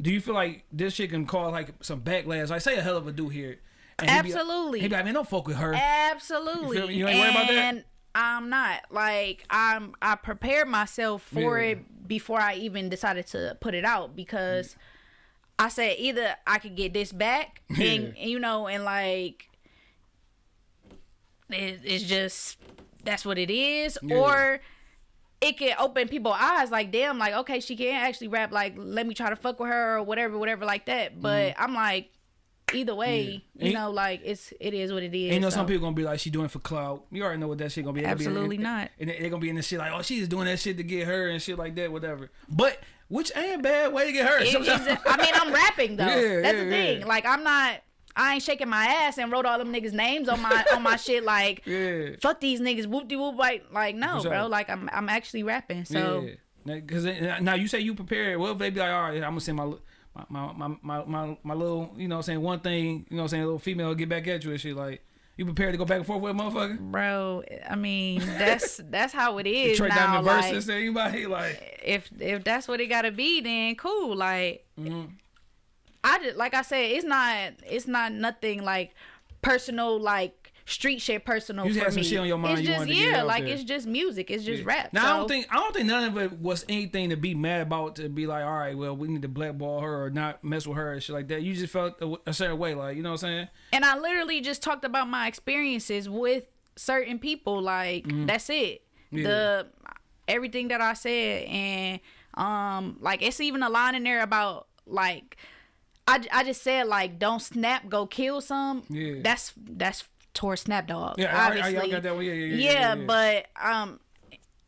Do you feel like this shit can cause like some backlash? Like, say a hell of a dude here. and he be- Absolutely. He be like, man, don't fuck with her. Absolutely. You? You ain't worried about that? And I'm not. Like I'm I prepared myself for Yeah. it before I even decided to put it out because mm. I said either I could get this back and, Yeah. and, you know and like it, it's just that's what it is Yeah. or it can open people's eyes like damn like okay she can't actually rap like let me try to fuck with her or whatever whatever like that but mm-hmm. i'm like either way. Yeah. you know like it's it is what it is And you know, some people gonna be like, she doing for clout. You already know what that shit gonna be. Gonna be Absolutely not. And they- they gonna be in the shit like, oh, she's doing that shit to get her and shit like that, whatever. But which ain't bad way to get her. It- I mean, I'm rapping though. Yeah, That's yeah, the thing. yeah. Like, I'm not. I ain't shaking my ass and wrote all them niggas' names on my on my shit. Like, Yeah. fuck these niggas. Whoop de whoop. Like, like no, sure. bro. Like, I'm I'm actually rapping. So yeah. Because now you say you prepared. well if they be like, all right, I'm gonna send my. My, my, my, my, my little, you know what I'm saying, one thing, you know what I'm saying, a little female get back at you and shit. Like, you prepared to go back and forth with a motherfucker? bro, I mean, that's that's how it is Trade now. Like, verses to anybody? Like, if if that's what it gotta be, then cool. Like, Mm-hmm. I just like I said, it's not it's not nothing like personal like street shit personal You had some me. shit on your mind It's you just wanted to get yeah, like there. it's just music. It's just rap. Now I don't think I don't think none of it was anything to be mad about. To be like, all right, well, we need to blackball her or not mess with her and shit like that. You just felt a, a certain way, like you know what I'm saying? and I literally just talked about my experiences with certain people. Like that's it. Yeah. The everything that I said and um like it's even a line in there about like I, I just said like don't snap go kill some. Yeah. That's that's towards Snap Dogg. Yeah, I- I- I obviously. got that one. Yeah, yeah, yeah, yeah, yeah. but um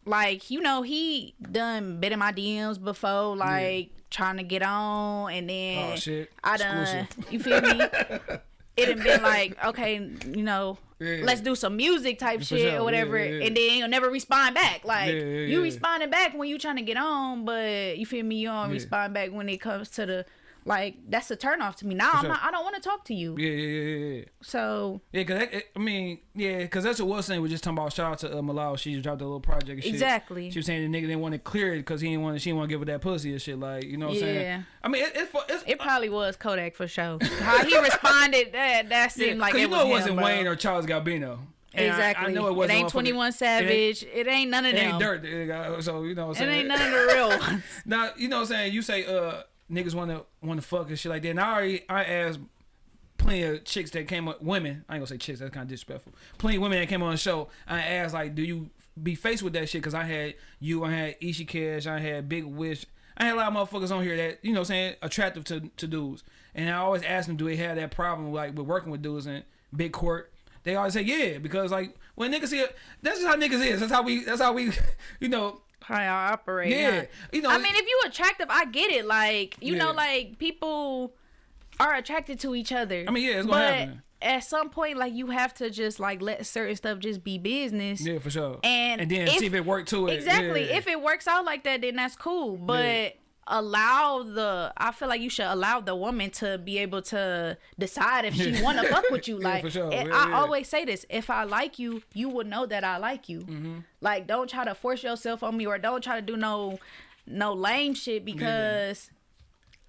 like you know he done been in my DMs before like trying to get on and then Oh, shit. I done Exclusive. you feel me it done been like okay you know Yeah. let's do some music type shit sure. or whatever yeah, yeah. and then you'll never respond back like you responding back when you trying to get on but you feel me you don't respond back when it comes to the like that's a turn off to me now I'm sure. not, I don't want to talk to you Yeah, yeah, yeah, yeah. yeah. so Yeah, cause that, I mean, yeah, cause that's what was saying. We're just talking about shout out to uh, Malal. She just dropped a little project. And shit. Exactly. She was saying the nigga didn't want to clear it because he didn't want. She didn't want to give her that pussy and shit. Like you know what I'm saying? Yeah. I mean, it, it's it's. It probably was Kodak for sure. How he responded, that that yeah, seemed like 'cause it you was know it wasn't bro. Wayne or Charles Gambino. And Exactly. I, know it wasn't. ain't motherfucking- Twenty One It ain't, Savage. It ain't none of it them. ain't dirt. So you know what I'm It ain't none of the real ones. Now you know what I'm saying. You say uh niggas want to want to fuck and shit like that. And I already I asked plenty of chicks that came up women. I ain't gonna say chicks. That's kind of disrespectful. Plenty of women that came on the show. I asked like, do you be faced with that shit? Because I had you. I had Ishi Cash. I had Big Wish. I had a lot of motherfuckers on here that you know I'm saying attractive to to dudes. And I always ask them, do they have that problem like with working with dudes in big court? They always say yeah because like when niggas see it, that's just how niggas is. That's how we. That's how we. You know. How y'all operate? Yeah. huh? You know. I mean, if you attractive, I get it. Like you know, like people are attracted to each other. I mean, yeah, it's gonna but happen. At some point, like you have to just like let certain stuff just be business. Yeah, for sure. And and then if- see if it worked to it. Exactly. Yeah. If it works out like that, then that's cool. But Yeah. Allow the I feel like you should allow the woman to be able to decide if she wanna fuck with you. Like for sure. Yeah, I yeah. always say this. If I like you, you will know that I like you. Mm-hmm. Like don't try to force yourself on me or don't try to do no no lame shit because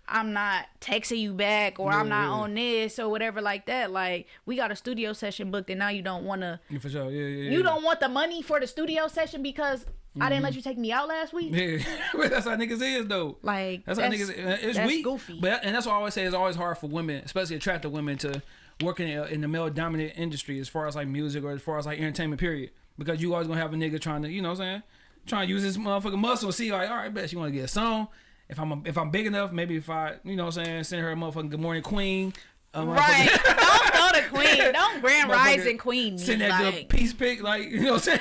I'm not texting you back or I'm not yeah. on this or whatever like that. Like we got a studio session booked and now you don't wanna Yeah, for sure. Yeah, yeah. yeah. you don't want the money for the studio session because I didn't mm-hmm. let you take me out last week. Yeah, that's how niggas is though. Like That's, how niggas. Uh, it's that's weak. goofy. But and that's why I always say it's always hard for women, especially attractive women, to work in, in the male dominant industry as far as like music or as far as like entertainment. Period. Because you always gonna have a nigga trying to, you know, what I'm saying, trying to use his motherfucking muscle. See, like, all right, bet you want to get a song. If I'm a, if I'm big enough, maybe if I, you know, what I'm saying, send her a motherfucking good morning queen. a right. don't go to Queen. Don't Grand Rising Queen. Send that like, good peace pic, like you know what I'm saying.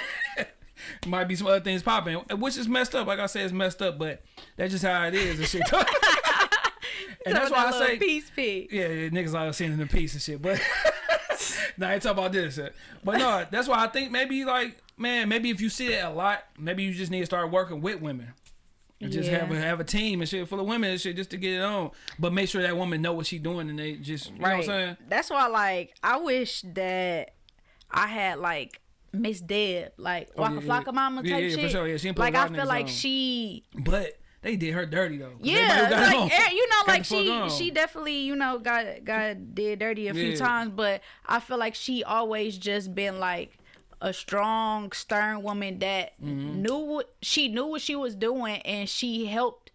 Might be some other things popping, which is messed up. Like I said, it's messed up, but that's just how it is and shit. and that's why I say peace peace. Yeah, yeah, niggas out sending the piece and shit. But nah, I ain't talking about this. But no, that's why I think maybe like man, maybe if you see it a lot, maybe you just need to start working with women. And just Yeah. have a have a team and shit full of women and shit just to get it on. But make sure that woman know what she doing and they just you know what I'm saying? That's why, like, I wish that I had like Miss Deb, like Oh, Waka yeah, yeah. Mama type yeah, for shit. sure. Yeah, she like I feel like she, But they did her dirty though. yeah, everybody who got like eh, you know, like she on. she definitely you know got got did dirty a few times, but I feel like she always just been like a strong, stern woman that Mm-hmm. knew what she knew what she was doing, and she helped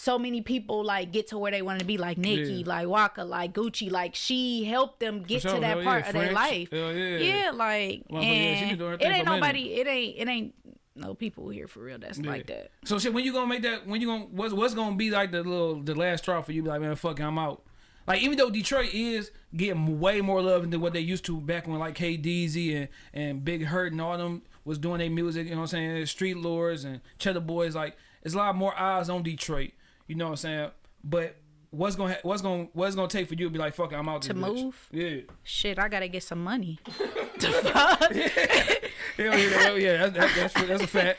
so many people like get to where they wanted to be, like Nicki, Yeah. like Waka, like Gucci. Like she helped them get sure, to that hell yeah, part of their life. hell yeah. yeah, like yeah, been and it ain't nobody. It ain't. It ain't no people here for real. That's like that. So shit, when you gonna make that? When you gonna what's what's gonna be like the little the last straw for you? Be like, man, fuck, it, I'm out. Like even though Detroit is getting way more love than what they used to back when like K Deezy and and Big Hurt and all them was doing their music. You know what I'm saying? Street Lords and Cheddar Boys. Like it's a lot more eyes on Detroit. You know what I'm saying? But what's gonna ha- what's gonna what's gonna take for you to be like, fuck, it, I'm out. To this bitch. move? Yeah. Shit, I gotta get some money. Hell yeah, hell yeah. That's, that's, that's, that's a fact.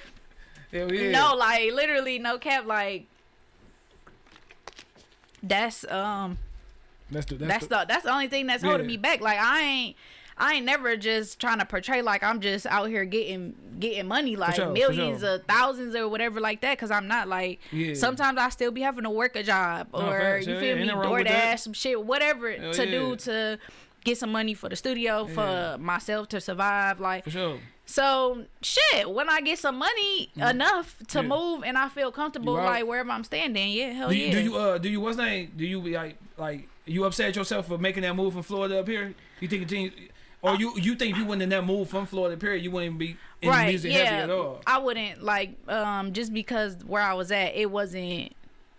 Hell yeah. No, like literally, no cap. Like that's um that's the that's the that's the only thing that's holding Yeah. me back. Like I ain't I ain't never just trying to portray like I'm just out here getting getting money like sure, millions sure. or thousands or whatever like that because I'm not like Yeah. sometimes I still be having to work a job No, or facts, you feel yeah, me ain't nothing wrong with DoorDash some shit whatever Hell to yeah. do to get some money for the studio for myself to survive like for sure. so shit, when I get some money enough to Mm. Yeah. move and I feel comfortable like wherever I'm standing, yeah, hell Do you, yeah. do you uh do you what's name? Do you be like like you upset yourself for making that move from Florida up here? You think- or you you think if you wouldn't have that move from Florida period, you wouldn't be in right, the music yeah. heavy at all. I wouldn't like um just because where I was at, it wasn't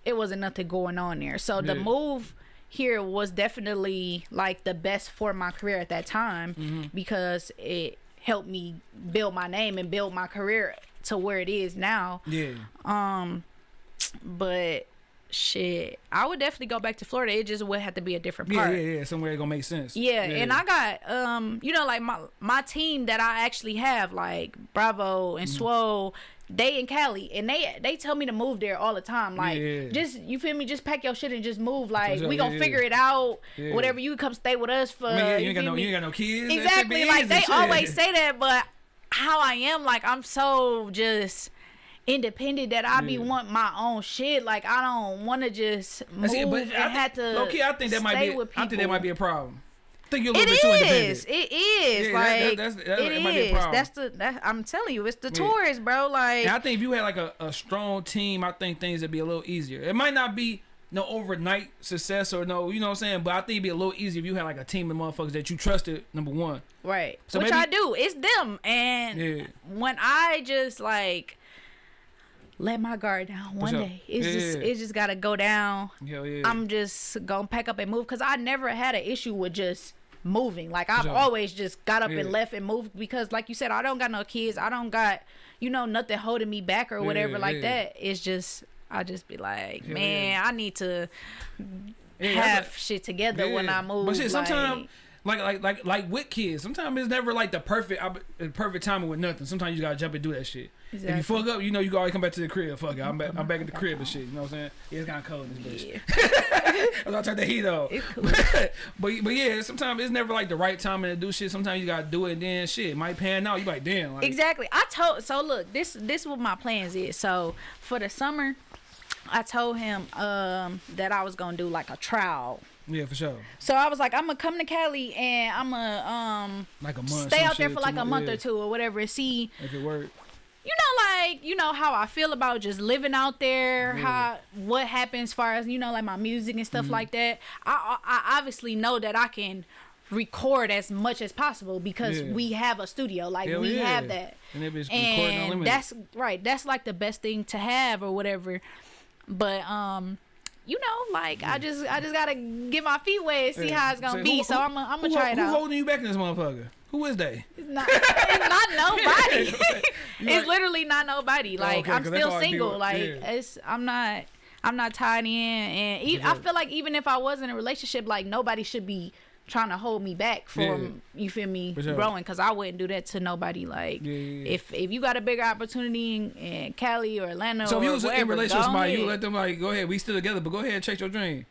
it wasn't nothing going on there. So the Yeah. move here was definitely like the best for my career at that time Mm-hmm. because it helped me build my name and build my career to where it is now. Yeah. Um, but shit, I would definitely go back to Florida. It just would have to be a different Yeah, part. yeah, yeah. yeah. Somewhere it gonna make sense. Yeah, and I got um, you know, like my my team that I actually have, like Bravo and Mm-hmm. Swole, they in Cali, and they they tell me to move there all the time. Like, Yeah. just you feel me? Just pack your shit and just move. Like, we gonna yeah. figure it out. Yeah. Whatever, you come stay with us for. I mean, yeah, you, you ain't got no me? you ain't got no kids. Exactly. Like they always say that, but how I am, like I'm so just independent that I be Yeah. want my own shit. Like I don't want to just move it, but and I have to. low key, I think that might be. with I think that might be a problem. I think you're a It little bit too independent. is. It is. Yeah, like that- that's- that- it it might be a problem. That's the. That, I'm telling you, it's the Yeah. tourists, bro. Like And I think if you had like a, a strong team, I think things would be a little easier. It might not be no overnight success or no, you know what I'm saying, but I think it'd be a little easier if you had like a team of motherfuckers that you trusted. Number one, right, So which maybe- I do. It's them, and Yeah. when I just like let my guard down one day, it's Yeah, just yeah. it just gotta go down. hell yeah. I'm just gonna pack up and move because I never had an issue with just moving. Like I've always just got up Yeah. and left and moved because, like you said, I don't got no kids. I don't got you know nothing holding me back or whatever Yeah, like yeah. that. It's just I just be like, man. I need to have shit together when I move. But shit, sometimes like, like like like with kids, sometimes it's never like the perfect perfect timing with nothing. Sometimes you gotta jump and do that shit. If you fuck up, you know you can always come back to the crib. Fuck it, I'm back. I'm back at the crib and shit. You know what I'm saying? Yeah, it's kind of cold in this bitch. yeah, I turn the heat cool. but but yeah, sometimes it's never like the right timing to do shit. Sometimes you gotta do it, and then shit might pan out. You like damn. Like, exactly. I told so look this this what my plans is. So for the summer. I told him um, that I was gonna do like a trial Yeah, for sure. So I was like, I'm gonna come to Cali and I'm gonna um Like a month. stay out there for like a month or two or whatever and see, If it worked. you know, like you know how I feel about just living out there, Yeah. how what happens as far as you know, like my music and stuff like that. I, I obviously know that I can record as much as possible because Yeah. we have a studio, like Hell we yeah. have that. And and that's right that's like the best thing to have or whatever but um you know like i just i just gotta get my feet wet and see Yeah. how it's gonna So be who- so i'm gonna I'm who, gonna try it who out holding you back in this motherfucker? Who is they? it's not, it's not nobody it's literally not nobody oh, like okay, I'm still how it be single like yeah. it's i'm not I'm not tied in, and e- I feel like even if I was in a relationship, like nobody should be trying to hold me back from you feel me sure. growing because I wouldn't do that to nobody. Like Yeah, yeah, yeah. if if you got a bigger opportunity in, in Cali or Atlanta, So if you was in wherever, a relationship with somebody, you ahead. let them like go ahead, we still together, but go ahead and chase your dream.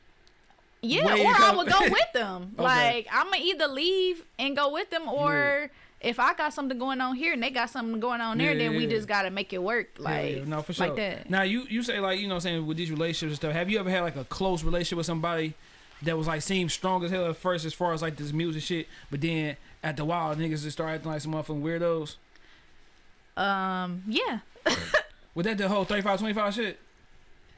Yeah, Way or I would go with them. Okay. Like I'm gonna either leave and go with them, or if I got something going on here and they got something going on there, Yeah, then we yeah. just gotta make it work. Yeah, Like yeah, no, for sure. like that. Now you you say like you know what I'm saying with these relationships and stuff. Have you ever had like a close relationship with somebody that was like seemed strong as hell at first as far as like this music shit, but then at the while niggas just start acting like some motherfucking weirdos? Um, yeah, Was that the whole 35 25 shit?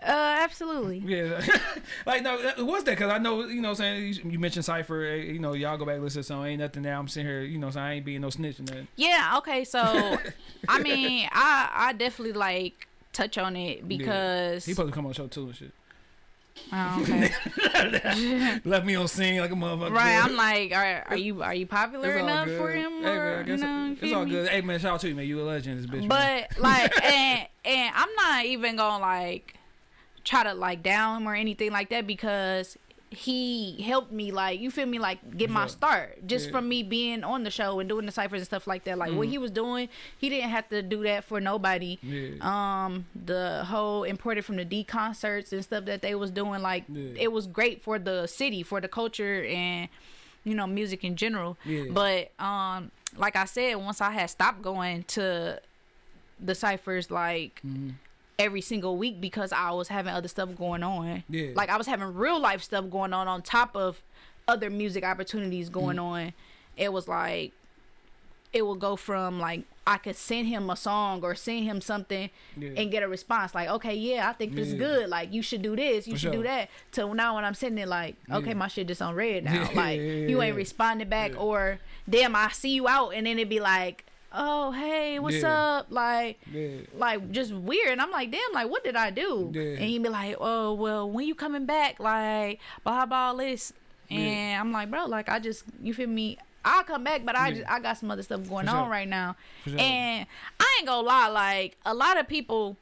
uh, absolutely. Yeah, like no, that- what's that? Cause I know you know what I'm saying you, mentioned Cipher. eh, You know y'all go back and listen to some ain't nothing now. I'm sitting here, you know, saying I ain't being no snitch and nothing. Yeah. Okay. So, I mean, I I definitely like touch on it because He supposed to come on the show too and shit. Oh, okay. Left me on seen like a motherfucker. right. I'm like, are, are you are you popular enough good. for him? Hey, man, or, guess you know, it's all me? good. Hey man, shout out to you, man. You a legend, this bitch. man. But like, and and I'm not even gonna like try to like down him or anything like that because he helped me like you feel me like get my start just Yeah. from me being on the show and doing the ciphers and stuff like that. Like what Mhm. he was doing, he didn't have to do that for nobody. yeah. Um, the whole imported from the D concerts and stuff that they was doing, like Yeah. it was great for the city, for the culture and you know music in general. But um, like I said, once I had stopped going to the ciphers, like Mhm. Every single week because I was having other stuff going on. Yeah. Like I was having real life stuff going on on top of other music opportunities going Mm. on. It was like it would go from like I could send him a song or send him something Yeah. and get a response like, okay, yeah, I think this is good. Like you should do this, you For should sure. do that. To now when I'm sitting there like, okay, Yeah. my shit just on read now. Yeah, like yeah, yeah, you ain't yeah. responding back Yeah. or damn, I see you out and then it'd be like, oh hey, what's Yeah. up? Like yeah. like just weird. And i'm like damn like what did i do? Yeah. and he'd be like oh well when you coming back? Like blah blah all this. And i'm like bro like i just you feel me? I'll come back but i just i got some other stuff going For on right now. Sure. and i ain't gonna lie like a lot of people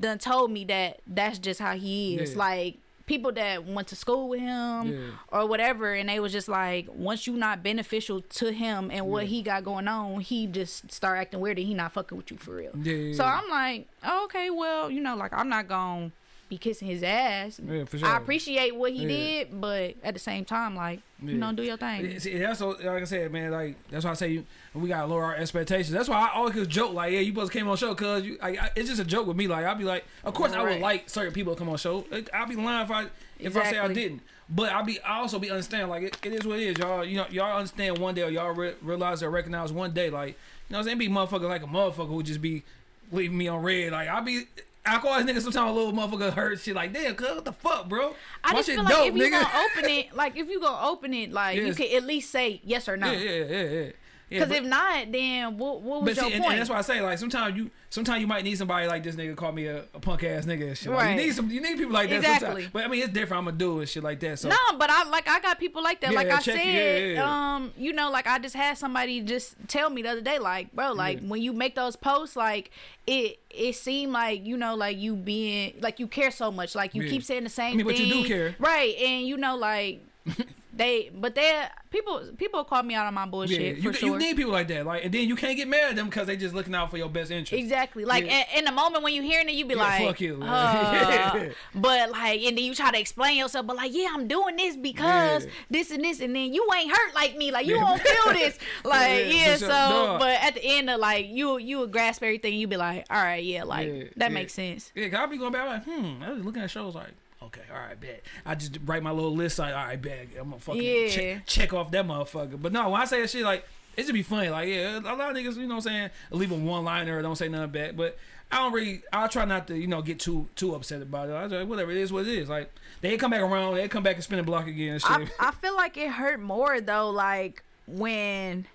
done told me that that's just how he is. Like people that went to school with him Yeah. or whatever and they was just like once you not beneficial to him and what Yeah. he got going on he just start acting weird and he not fucking with you for real Yeah, so. I'm like, oh, okay, well, you know, like I'm not gonna be kissing his ass. Yeah, for sure. I appreciate what he Yeah. did, but at the same time, like, Yeah. you know, do your thing. Yeah, See, that's what, like I said, man. Like that's why I say you, we gotta lower our expectations. That's why I always joke like, yeah, you supposed came on show, cause you, like, I, it's just a joke with me. Like I'll be like, of course I would like certain people to come on show. I'll be lying if I if I say I didn't. But I'll be I also be understand like it, it is what it is, y'all. You know, y'all understand one day or y'all re- realize or recognize one day, like you know, what I'm saying be motherfucker like a motherfucker who just be leaving me on read. Like I'll be. I call this nigga sometimes a little motherfucker hurt shit like damn cuz what the fuck bro I My just feel like dope, if you nigga. gonna open it, like if you gonna open it, like you Yes. can at least say yes or no. yeah yeah yeah Yeah, Because but- if not, then what, what was But your see, and, point? and that's why I say like sometimes you sometimes you might need somebody like this nigga call me a, a punk ass nigga and shit. Like, Right. you need some you need people like that Exactly. sometimes. But I mean it's different. I'm gonna do and shit like that. So No, but I like I got people like that. Yeah, like I check- said, yeah, yeah. um, you know, like I just had somebody just tell me the other day, like, bro, like Yeah. when you make those posts, like it it seemed like you know, like you being like you care so much, like you Yeah. keep saying the same I mean, but thing, you do care. right? And you know, like they, but they people people call me out on my yeah, bullshit you, for sure. you need people like that. Like and then you can't get mad at them because they just looking out for your best interest. Exactly. Like Yeah. in, in the moment when you hearing it, you be Yeah, like, fuck you, uh, but like, and then you try to explain yourself, but like, yeah, I'm doing this because Yeah. this and this, and then you ain't hurt like me, like you Yeah. won't feel this, like Yeah, yeah. so. No. but at the end of like, you you would grasp everything, you be like, all right, yeah, like Yeah, that yeah. makes sense. Yeah, I'll be going back like, hmm. I was looking at shows like, okay, all right, bet. I just write my little list like, all right, bet. I'm gonna fucking Yeah. check, check off that motherfucker. But no, when I say that shit, like, it just be funny. Like, yeah, a lot of niggas, you know what I'm saying, leave a one liner or don't say nothing back. But I don't really, I try not to, you know, get too too upset about it. I like, whatever it is, what it is. Like, they come back around, they come back and spin the block again and shit. I I feel like it hurt more though, like when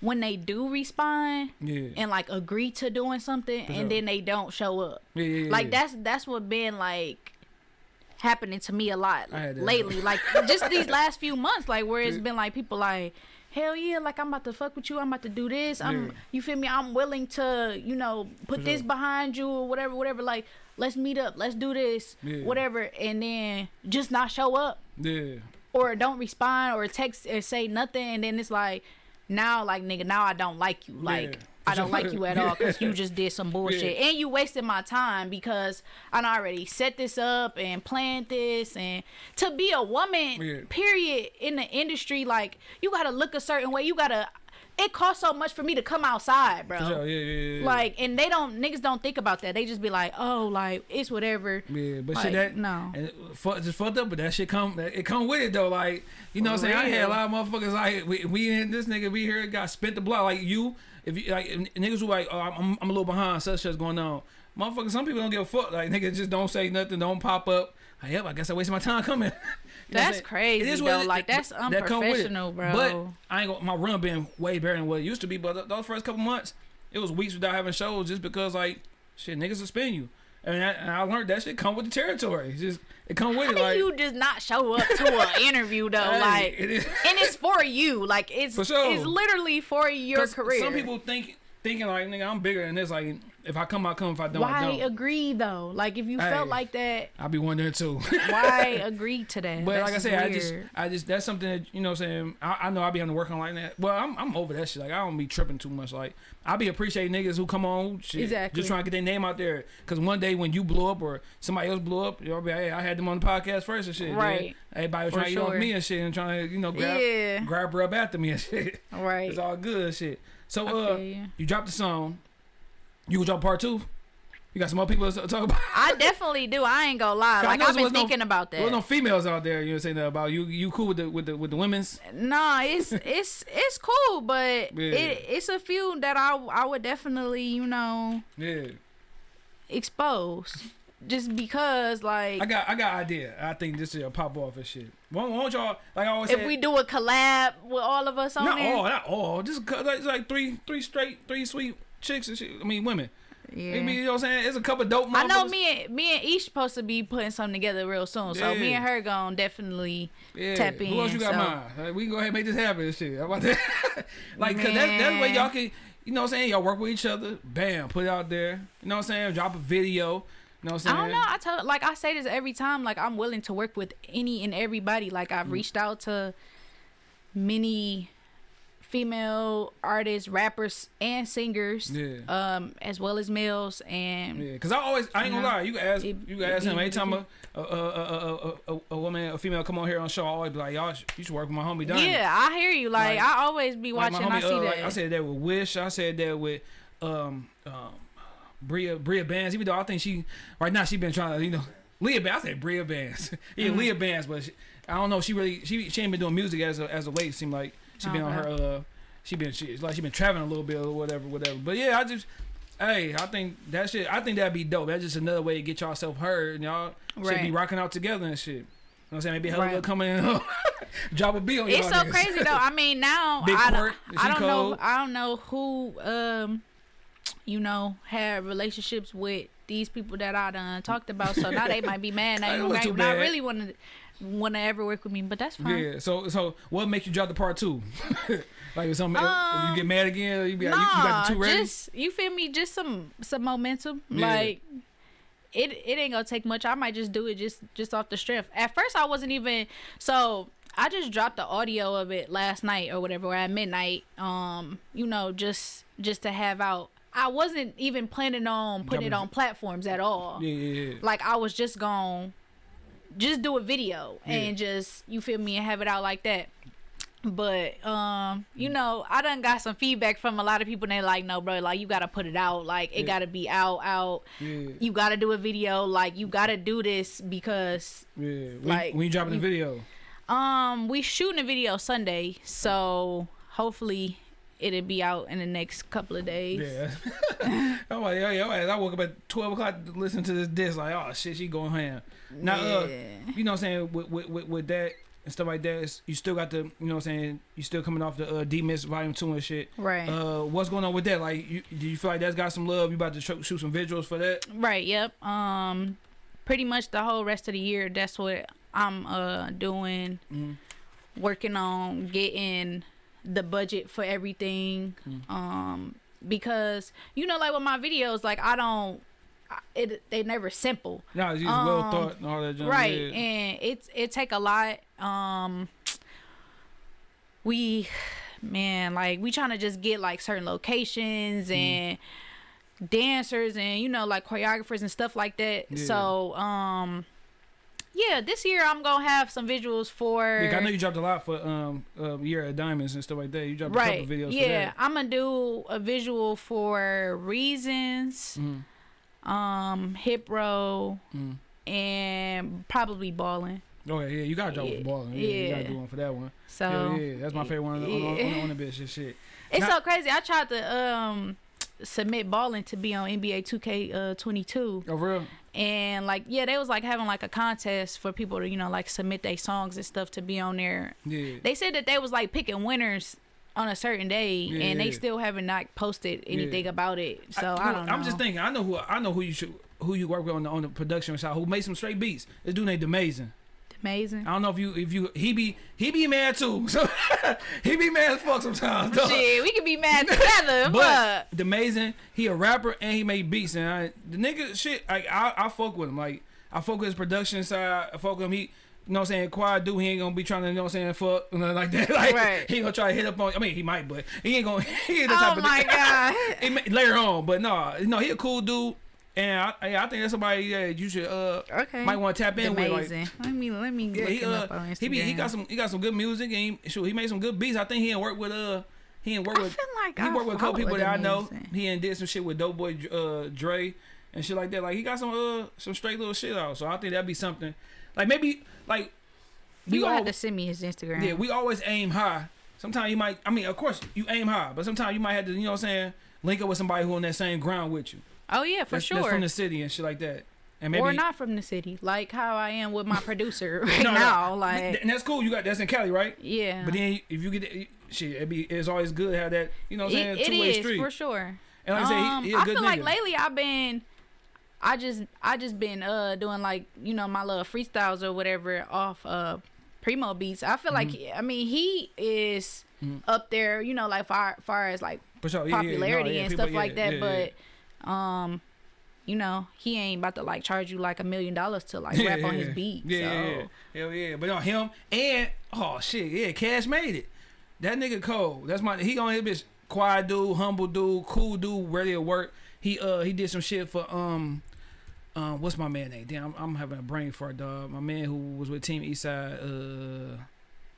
when they do respond yeah. and like agree to doing something, sure. and then they don't show up. yeah, yeah, yeah, like that's that's what been like happening to me a lot I had that. lately like just these last few months like where it's been like people like hell yeah like i'm about to fuck with you i'm about to do this i'm Yeah. you feel me i'm willing to you know put this behind you or whatever whatever like let's meet up, let's do this, Yeah. whatever, and then just not show up Yeah. or don't respond or text or say nothing, and then it's like, now like nigga, now I don't like you, like. Yeah. I don't like you at all because you just did some bullshit Yeah. and you wasted my time because I already set this up and planned this and to be a woman Yeah. period in the industry like you gotta look a certain way you gotta it costs so much for me to come outside bro sure. Yeah, yeah, yeah. like and they don't niggas don't think about that they just be like oh like it's whatever Yeah, but Like, shit, that no. and fu- just fucked up. But that shit come, it come with it though. Like you know, what I'm saying I had a lot of motherfuckers like we, we in this nigga we here got spent the block like you. If you like niggas who like oh, I'm, I'm a little behind, such such going on. Motherfucker, some people don't give a fuck. Like niggas just don't say nothing, don't pop up. Like, yep, I guess I wasted my time coming. You know what I'm That's crazy, It is though. what it- Like, that's that come with it. unprofessional, bro. But I ain't gonna, my run been way better than what it used to be. But those first couple months, it was weeks without having shows just because like shit niggas spin you. And I, and I learned that shit come with the territory. It's just it come with how it. do Like you just not show up to an interview though hey, like it and it's for you like it's sure. it's literally for your career Some people think thinking like nigga I'm bigger than this. Like if I come, I come. If I don't, I why don't. agree though like if you Hey. felt like that I'd be wondering too. why agree to that But That's like I said, I just, I just, that's something that you know, what I'm saying I, I know I be on the work on like that. Well, I'm, I'm over that shit. Like I don't be tripping too much. Like I be appreciating niggas who come on, shit, Exactly. just trying to get their name out there. Cause one day when you blow up or somebody else blew up, you'll be, hey, I had them on the podcast first and shit. Right. Everybody was For trying to get off me and shit and trying to, you know, grab, Yeah. grab up after me and shit. right It's all good shit. So uh, you. you dropped the song. You gonna drop part two? You got some more people to talk about? I definitely do. I ain't gonna lie. Like I've been no- thinking about that. There's no females out there. You know saying that about you. You cool with the with the with the women's? No, it's it's it's cool, but Yeah. it, it's a few that I I would definitely you know Yeah. expose, just because like I got I got idea. I think this is a pop off and shit. Won't, won't y'all like I always if say? we do a collab with all of us on not there. all, not all. Just like, it's like three three straight three sweet chicks and shit. I mean women. yeah. Maybe you know what I'm saying. It's a couple dope. I know me and me and Each supposed to be putting something together real soon, so me and her gonna definitely Yeah. tap Who else in, you got so- mine? Like, we can go ahead and make this happen and shit. How about that? like, cause that's, that's the way y'all can, you know what I'm saying? Y'all work with each other. Bam, put it out there. You know what I'm saying? Drop a video. You know what I'm I don't know. I tell like I say this every time. Like I'm willing to work with any and everybody. Like Mm. I've reached out to many female artists, rappers, and singers, Yeah. um, as well as males. And Yeah, cause I always I ain't gonna No. lie. You can ask It- you can it ask him be- anytime a a, a, a, a, woman a female come on here on show. I always be like y'all you should work with my homie yeah, I hear you. Like, Like- I always be Like, watching. I see uh, that. like, I said that with Wish. I said that with um um Bria Bria Bands. Even though I think she right now she been trying to you know Leah Bands. I said Bria Bands. yeah, Mm-hmm. Leah Bands, but she, I don't know. She really she she ain't been doing music as a, as of late. Seem like she been on her uh she been she like she been traveling a little bit or whatever whatever. But yeah, I just. Hey, I think that shit. I think that'd be dope. That's just another way to get y'all self heard, and y'all should be rocking out together and shit. You know what I'm saying? Maybe Hella Right. come in, drop a beat on it's so niggas. crazy though. I mean, now Big I don't, I don't know. I don't know who um, you know, had relationships with these people that I done talked about. So now they might be mad. Now you might not really want to want to ever work with me, but that's fine. Yeah. So so what makes you drop the part two? like if something if you Um, get mad again, you be like, you, you got Nah, the two ready. just you feel me? Just some some momentum. Yeah. Like it it ain't gonna take much. I might just do it just just off the strength. At first, I wasn't even so. I just dropped the audio of it last night or whatever at midnight. Um, you know, just just to have out. I wasn't even planning on putting it on platforms at all. Yeah, yeah, yeah. Like I was just going just do a video Yeah. and just you feel me and have it out like that. But um, Mm. you know, I done got some feedback from a lot of people and they like, no, bro, like you gotta put it out. Like it Yeah. gotta be out, out. Yeah. You gotta do a video. Like you gotta do this because Yeah. When, Like, when you dropping the video. um we shooting a video Sunday, so hopefully it'll be out in the next couple of days. Yeah. I'm like, yo, yo, I woke up at twelve o'clock to listen to this disc. Like, oh shit, she going ham. Now, uh, you know what I'm saying with with, with, with that and stuff like that. You still got the, you know what I'm saying. You still coming off the uh, D Miss Volume Two and shit. Right. Uh, what's going on with that? Like, you, do you feel like that's got some love? You about to shoot some visuals for that? Right. Yep. Um, pretty much the whole rest of the year. That's what I'm uh doing. Mhm. Working on getting the budget for everything. Mm. Um, because you know, like with my videos, like I don't. It they never simple. No, it's just well Um, thought and all that. junk, right yeah. and it's it take a lot um we man like we trying to just get like certain locations Mm-hmm. and dancers and you know like choreographers and stuff like that Yeah. so um yeah this year i'm gonna have some visuals for Yeah, I know you dropped a lot for um uh, year of diamonds and stuff like that. You dropped a couple videos. yeah i'm gonna do a visual for reasons. Mhm. um hip row Mhm. and probably balling Oh yeah, yeah, you gotta drop Yeah, the ball. Yeah, you gotta do one for that one. so yeah, yeah, that's my favorite one on the, on, on, the, on the bitch and shit. It's so crazy. I tried to um submit balling to be on NBA 2K uh 22 Oh, real? and like yeah, they was like having like a contest for people to, you know, like submit their songs and stuff to be on there. Yeah. They said that they was like picking winners on a certain day Yeah, and yeah. they still haven't not posted anything about it. So I, don't know. I'm just thinking. I know who I know who you should who you work with on the on the production side. Who made some straight beats? This dude named Amazing. Amazing. I don't know if you if you he be he be mad too. So he be mad as fuck sometimes. Shit, we can be mad together. But the amazing, he a rapper and he made beats and I, the nigga shit. Like I, I fuck with him. Like I fuck with his production side. I fuck with him. He, you know what I'm saying? Quiet dude. He ain't gonna be trying to, you know what I'm saying? Fuck, you know, like that. Like Right. he ain't gonna try to hit up on. I mean, he might, but he ain't gonna. He ain't the oh type oh of my god. He may, later on, but no, no, he a cool dude. And I, I think that's somebody that you should uh Okay. might want to tap in with. Like, let me let me yeah, look he him uh up on Instagram. he be he got some he got some good music and he, shoot, he made some good beats. I think he ain't work with uh he ain't work I with like he I worked with a couple people that I know. He and did some shit with Dope Boy uh, Dre and shit like that. Like he got some uh some straight little shit out. So I think that'd be something. Like maybe like You all have to send me his Instagram. yeah we always aim high. Sometimes you might I mean of course you aim high, but sometimes you might have to you know what I'm saying link up with somebody who on that same ground with you. Oh yeah, for that's, sure. That's from the city and shit like that. And maybe or not from the city, like how I am with my producer right No, no. now. Like, and that's cool. You got that's in Cali, right? yeah, But then if you get shit, it'd be it's always good to have that you know what I'm saying it, it two way is street. for sure. And like I said, um, he, he a I feel nigga. like lately I've been, I just I just been uh doing like you know my little freestyles or whatever off uh Primo beats. I feel like Mm-hmm. I mean he is up there, you know, like far far as like sure, yeah, yeah, no, popularity yeah, and people- stuff like that, but um. You know, he ain't about to like charge you like a million dollars to like Yeah, rap on his beat. Yeah, so. yeah, yeah. Hell yeah. But on him and oh shit, yeah, Cash made it. That nigga cold. That's my he on his bitch. Quiet dude, humble dude, cool dude, ready to work. He uh he did some shit for um um what's my man name? Damn, I'm, I'm having a brain fart, dog. My man who was with Team Eastside. Uh,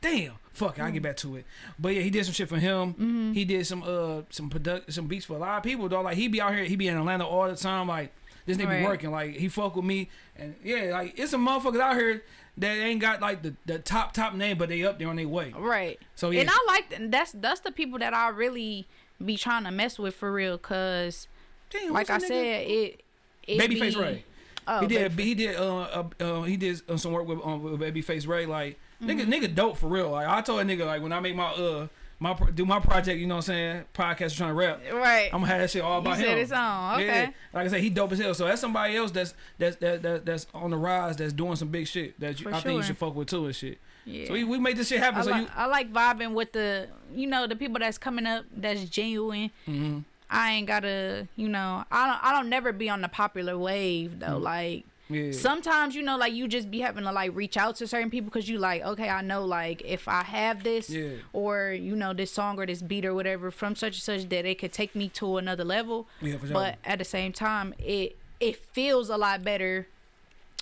damn, fuck, it, I'll get back to it. But yeah, he did some shit for him. Mm-hmm. He did some uh some product some beats for a lot of people, dog. Like he be out here, he be in Atlanta all the time. Like this nigga be working. Like he fuck with me, and yeah, like it's some motherfuckers out here that ain't got like the, the top top name, but they up there on their way. Right. So yeah, And I like that's that's the people that I really be trying to mess with for real, cause Damn, like I nigga? said, it. it Babyface Ray. Oh, he did. Babyface. He did. Uh, uh, uh, he did uh, some work with um, with Babyface Ray. Like nigga, Mm-hmm. nigga, dope for real. Like I told a nigga, like when I make my uh my do my project, you know what I'm saying? Podcast trying to rap. Right. I'm gonna have that shit all about you him. said it's on. Okay. Yeah, like I said, he dope as hell. So that's somebody else that's that's that, that that's on the rise, that's doing some big shit that you, I think you should fuck with too and shit. Yeah. So we, we made this shit happen. I, so li- you, I like vibing with the you know the people that's coming up that's genuine. mm-hmm. I ain't gotta you know I don't I don't never be on the popular wave though. Like yeah, sometimes you know like you just be having to like reach out to certain people because you like okay I know like if I have this Yeah. or you know this song or this beat or whatever from such and such that it could take me to another level. yeah, for sure. But at the same time, it it feels a lot better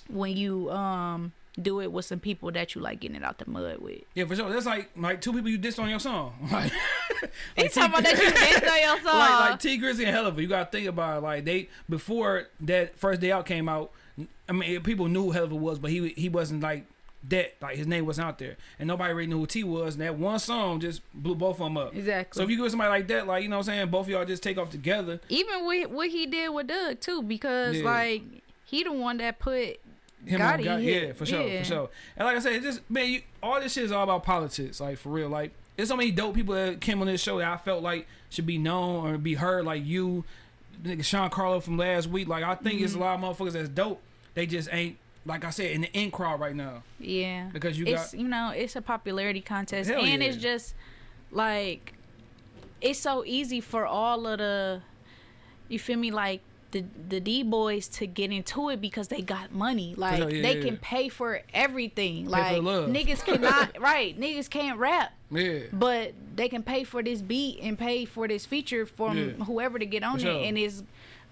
when you um do it with some people that you like getting it out the mud with. yeah, for sure. That's like like two people you dissed on your song. Like, They talking about that you dissed on your song. like like Tee Grizzley and Helluva. You gotta think about it. Like they before that first day out came out. I mean, people knew who Helluva was, but he he wasn't like that. Like his name wasn't out there, and nobody really knew who T was. And that one song just blew both of them up. exactly. So if you give somebody like that, like you know what I'm saying, both of y'all just take off together. Even with what he did with Dugg too, because Yeah. like he the one that put Him Gotti and God, hit. yeah, for sure, Yeah. for sure. And like I said, just man, you, all this shit is all about politics, like for real. Like there's so many dope people that came on this show that I felt like should be known or be heard, like you, nigga Sean Carlo from last week. Like I think it's a Mm-hmm. lot of motherfuckers that's dope. They just ain't like I said in the in crowd right now yeah. because you it's got you know it's a popularity contest Hell and yeah. it's just like it's so easy for all of the you feel me like the the D boys to get into it because they got money. Like sure, oh, yeah, they yeah, can pay for everything. for like love. niggas cannot right. Niggas can't rap. Yeah. But they can pay for this beat and pay for this feature from Yeah. whoever to get on For it and it's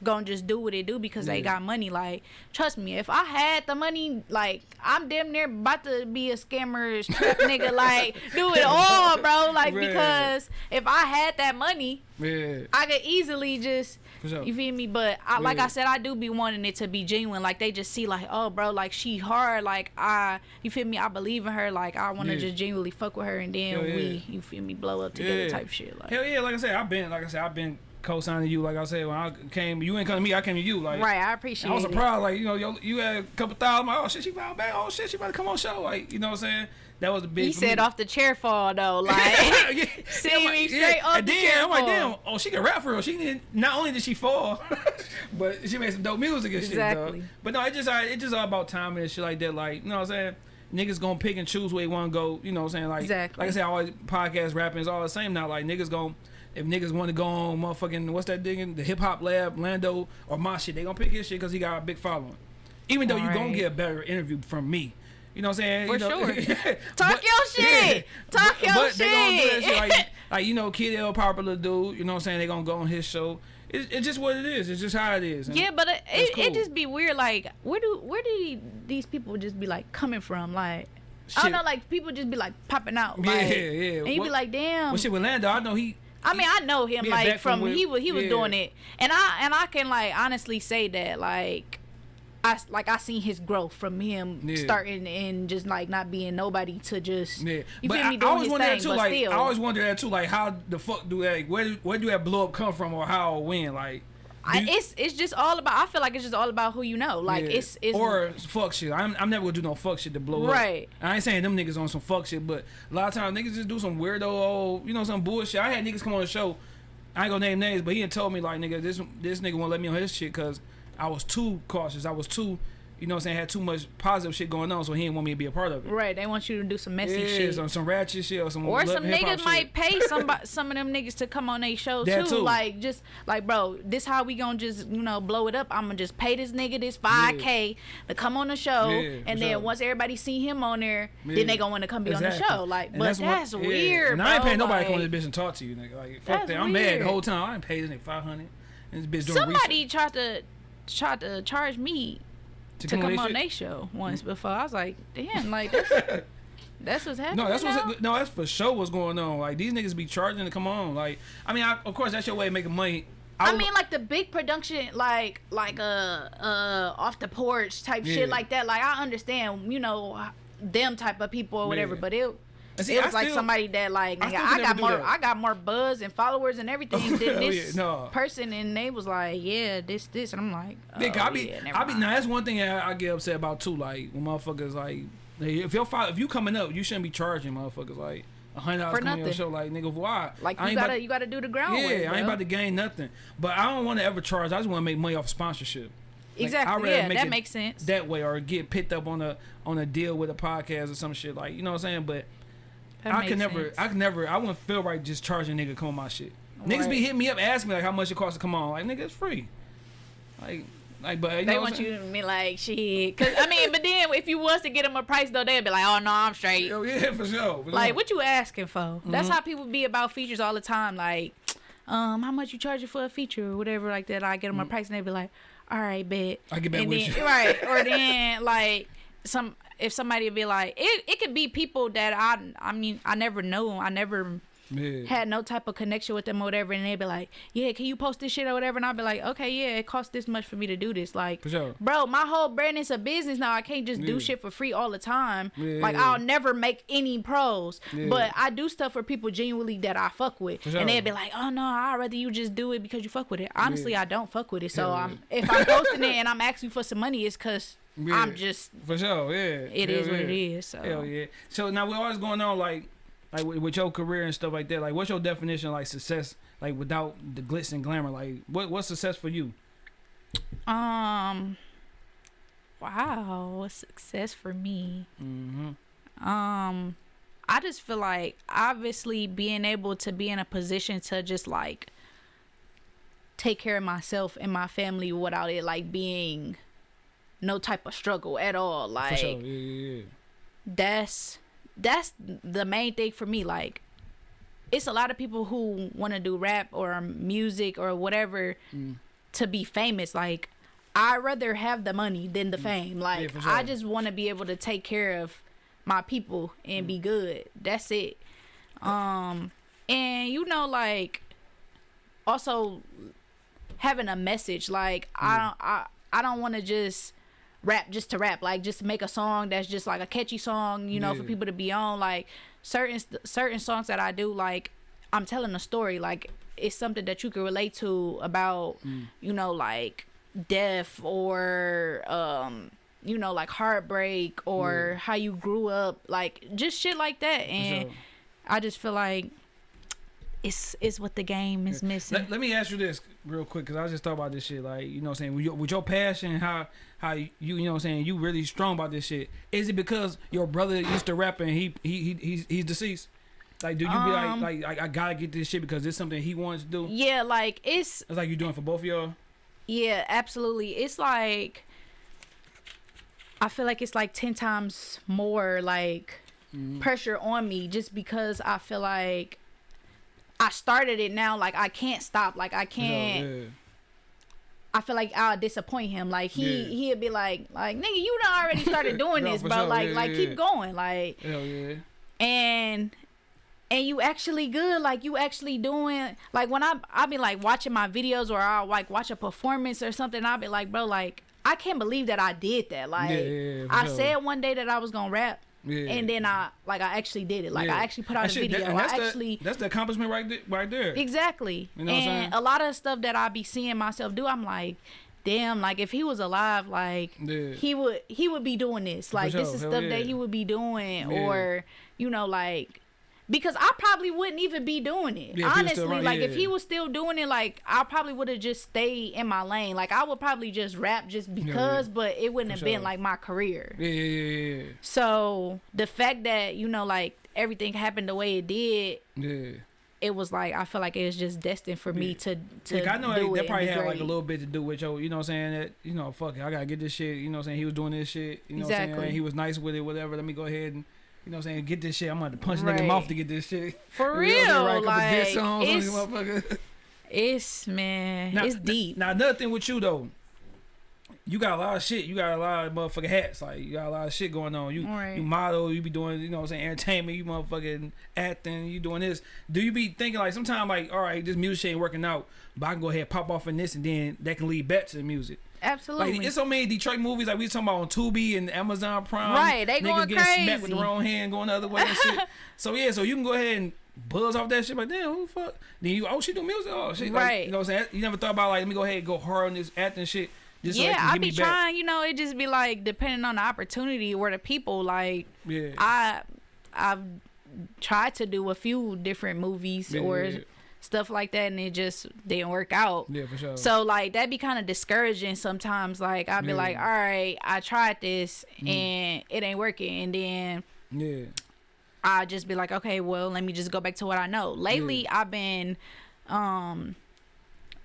gonna just do what it do because they got money. Like, trust me, if I had the money, like I'm damn near about to be a scammer trap nigga, like do it all, bro. Like Right. because if I had that money, Yeah. I could easily just For sure. you feel me? But I, like I said, I do be wanting it to be genuine. Like they just see like, oh, bro, like she hard. Like I, you feel me? I believe in her. Like I want to Yeah. just genuinely fuck with her, and then yeah. we, you feel me, blow up together Yeah. type shit. Like Hell yeah, like I said, I've been like I said, I've been co-signing you. Like I said, when I came, you ain't come to me, I came to you. Like right, I appreciate I was it. surprised, like you know, yo, you had a couple thousand. Like, oh shit, she found back. Oh shit, she about to come on show. Like you know what I'm saying? That was a big. He said me. off the chair fall though, like yeah, see I'm me like, straight off And the then chair I'm like, fall. damn, oh she can rap for real. She did not not only did she fall, but she made some dope music and shit. Exactly. But no, it just it just all about timing and shit like that. Like you know what I'm saying. Niggas gonna pick and choose where they want to go. You know what I'm saying? Like, Exactly. like I said, always podcast rapping is all the same now. Like niggas gonna if niggas want to go on motherfucking what's that thing the hip hop lab Lando or my shit, they gonna pick his shit because he got a big following. Even though you gonna get a better interview from me. You know what I'm saying? For You know- sure. Talk Talk your shit. Talk your but they gonna do that shit. shit like, like you know, Kid L popular dude. You know what I'm saying? They gonna go on his show. It's, it's just what it is. It's just how it is. And Yeah, but it, it, cool. it just be weird. Like, where do where do these people just be like coming from? Like, I don't know. Like, people just be like popping out. Yeah, Like, yeah. And you What- be like, damn. Well, shit with Lando, I know he. I mean, I know him Yeah, like from from, when- he was he was yeah. doing it, and I and I can like honestly say that like. I, like I seen his growth from him Yeah. starting and just like not being nobody to just Yeah, you but feel I, me I doing always wonder thing, that too. Like, still I always wonder that too. Like, how the fuck do that? Where do- where do that blow up come from, or how or when? Like, I, it's it's just all about I feel like it's just all about who you know like yeah. it's it's or fuck shit. I'm, I'm never gonna do no fuck shit to blow up. Right. I ain't saying them niggas on some fuck shit, but a lot of times niggas just do some weirdo old, you know, some bullshit. I had niggas come on the show. I ain't gonna name names, but he had told me like, nigga, this this nigga won't let me on his shit because I was too cautious. I was too, you know, what I'm saying, had too much positive shit going on, so he didn't want me to be a part of it. right they want you to do some messy Yeah, shit some, some ratchet shit or some Or some niggas shit. might pay some some of them niggas to come on their show too. too. Like just like bro, this how we gonna just you know blow it up. I'm gonna just pay this nigga this five k to come on the show, Yeah, and then sure. once everybody see him on there, Yeah. then they gonna want to come be on the show. Like, And but that's, what- yeah. weird. And I ain't paying nobody to come on this bitch and talk to you, nigga. Like fuck that. I'm mad the whole time. I ain't paid this nigga five hundred. And this bitch doing Somebody research tried to tried to charge me to come this on their show once before. I was like, damn, like that's, that's what's happening. No, that's now? what's no, that's for sure what's going on. Like these niggas be charging to come on. Like I mean, I, of course that's your way of making money. I would- mean, like the big production, like like uh uh off the porch type Yeah. shit like that. Like I understand, you know, them type of people or whatever. Yeah. But it see, it I was like still- somebody that like I nigga, still I, got more that. I got more buzz and followers and everything than this yeah, no. person, and they was like, yeah, this this, and I'm like, oh, Nigga, I oh, be, yeah, I be. Now that's one thing I, I get upset about too. Like when motherfuckers like, if you're if you coming up, you shouldn't be charging motherfuckers like a hundred dollars coming on your show. Like nigga, why? like I you gotta about- you gotta do the groundwork. Yeah, I ain't about to gain nothing. But I don't want to ever charge. I just want to make money off sponsorship. Like, I'd exactly. yeah, make that makes sense. That way, or get picked up on a on a deal with a podcast or some shit. Like you know what I'm saying? But That I can never, sense. I can never, I wouldn't feel right just charging a nigga to come on my shit. Niggas be Right. hitting me up, asking me like how much it costs to come on. Like nigga, it's free. Like, like, but you They want you to be like shit, cause I mean, but then if you was to get them a price though, they'd be like, oh no, I'm straight. Yo, yeah, for sure. for Like, sure. what you asking for? Mm-hmm. That's how people be about features all the time. Like, um, how much you charging for a feature or whatever like that. I get them a price and they be like, all right, bet. Mm. I get back and with then, you. right? Or then like some if somebody be like, it it could be people that I I mean I never know. I never Yeah. had no type of connection with them or whatever, and they'd be like, "Yeah, can you post this shit or whatever?" And I'd be like, "Okay, yeah, it costs this much for me to do this." Like, sure. bro, my whole brand is a business now. I can't just Yeah. do shit for free all the time. Yeah. Like, I'll never make any pros, but I do stuff for people genuinely that I fuck with, sure. and they'd be like, "Oh no, I'd rather you just do it because you fuck with it." Honestly. I don't fuck with it, so I'm if I'm posting it and I'm asking for some money, it's because Yeah. I'm just For sure, yeah. it Hell is what it is. So Hell yeah. So now we're always going on, like, like with, with your career and stuff like that, like, what's your definition of like success, like without the glitz and glamour? Like, what what's success for you? Um. Wow, what's success for me? Mm-hmm. Um, I just feel like obviously being able to be in a position to just like take care of myself and my family without it like being no type of struggle at all. Like sure. Yeah, yeah, yeah. that's that's the main thing for me like it's a lot of people who want to do rap or music or whatever Mm. to be famous like i'd rather have the money than the fame like Mm. for i just want to be able to take care of my people and Mm. be good that's it um and you know like also having a message like Mm. i don't i i don't want to just rap just to rap like just make a song that's just like a catchy song you know for people to be on like certain certain songs that i do like i'm telling a story like it's something that you can relate to about Mm. you know like death or um you know like heartbreak or Yeah. how you grew up like just shit like that and sure. i just feel like it's it's what the game is missing Let, let me ask you this real quick because I just thought about this shit. Like, you know what I'm saying? With your, with your passion, how how you, you know what I'm saying, you really strong about this shit. Is it because your brother used to rap and he he, he he's, he's deceased? Like, do you be Um, like, like, like, I gotta get this shit because it's something he wants to do? yeah like it's It's like you're doing for both of y'all? Yeah, absolutely. It's like I feel like it's like 10 times more like Mm-hmm. pressure on me just because I feel like I started it now like I can't stop. Like I can't Yeah, I feel like I'll disappoint him. Like he Yeah. he'll be like like nigga you done already started doing No, this, bro. sure. Like Yeah, like keep going. Like Hell yeah. and and you actually good like you actually doing like when i i be like watching my videos or i'll like watch a performance or something i'll be like bro like i can't believe that i did that like Yeah, yeah, yeah, i said one day that i was gonna rap Yeah. and then i like i actually did it like Yeah. i actually put out That a shit- that- video and i that's the- actually that's the accomplishment right there. Right there. exactly You know what I'm and a lot of stuff that i be seeing myself do i'm like damn like if he was alive like Yeah. he would he would be doing this like this is hell stuff that he would be doing or you know like because I probably wouldn't even be doing it. Yeah, if he was still Honestly, like if yeah. he was still doing it, like I probably would have just stayed in my lane. Like I would probably just rap just because, but it wouldn't For have been like my career. Yeah, yeah, yeah, yeah. So the fact that you know, like everything happened the way it did, Yeah. it was like I feel like it was just destined for me to to Yeah, I know do that, it and probably had like a little bit to do with your, you know what I'm saying? That, you know, fuck it, I gotta get this shit. You know what I'm saying? He was doing this shit. You know what I'm Exactly. saying? He was nice with it, whatever. Let me go ahead and, you know what I'm saying? Get this shit. I'm gonna punch a nigga in the mouth to get this shit. For You I'm saying? real, like songs on this it's, it's man, it's deep. Now another thing with you though, you got a lot of shit. You got a lot of motherfucking hats. Like you got a lot of shit going on. You Right. you model. You be doing you know what I'm saying entertainment. You motherfucking acting. You doing this. Do you be thinking like sometimes like all right this music ain't working out, but I can go ahead and pop off in this and then that can lead back to the music. Absolutely. Like it's so many Detroit movies like we talking about on Tubi and Amazon Prime. Right, they Niggas going getting smacked with the wrong hand, going the other way and shit. so yeah, so you can go ahead and buzz off that shit. Like damn, who the fuck? Then you oh she do music. Oh shit. Like, Right. you know what I'm saying? You never thought about like let me go ahead and go hard on this acting shit. Just so yeah, can I be me back. trying. You know, it just be like depending on the opportunity or the people. Like Yeah. I, I've tried to do a few different movies Yeah, or yeah. Stuff like that, and it just didn't work out. yeah, for sure. So like that'd be kind of discouraging sometimes. Like I'd be Yeah. Mm. like, all right, I tried this and it ain't working, and then yeah. I just be like, okay, well, let me just go back to what I know. Lately, I've been, um,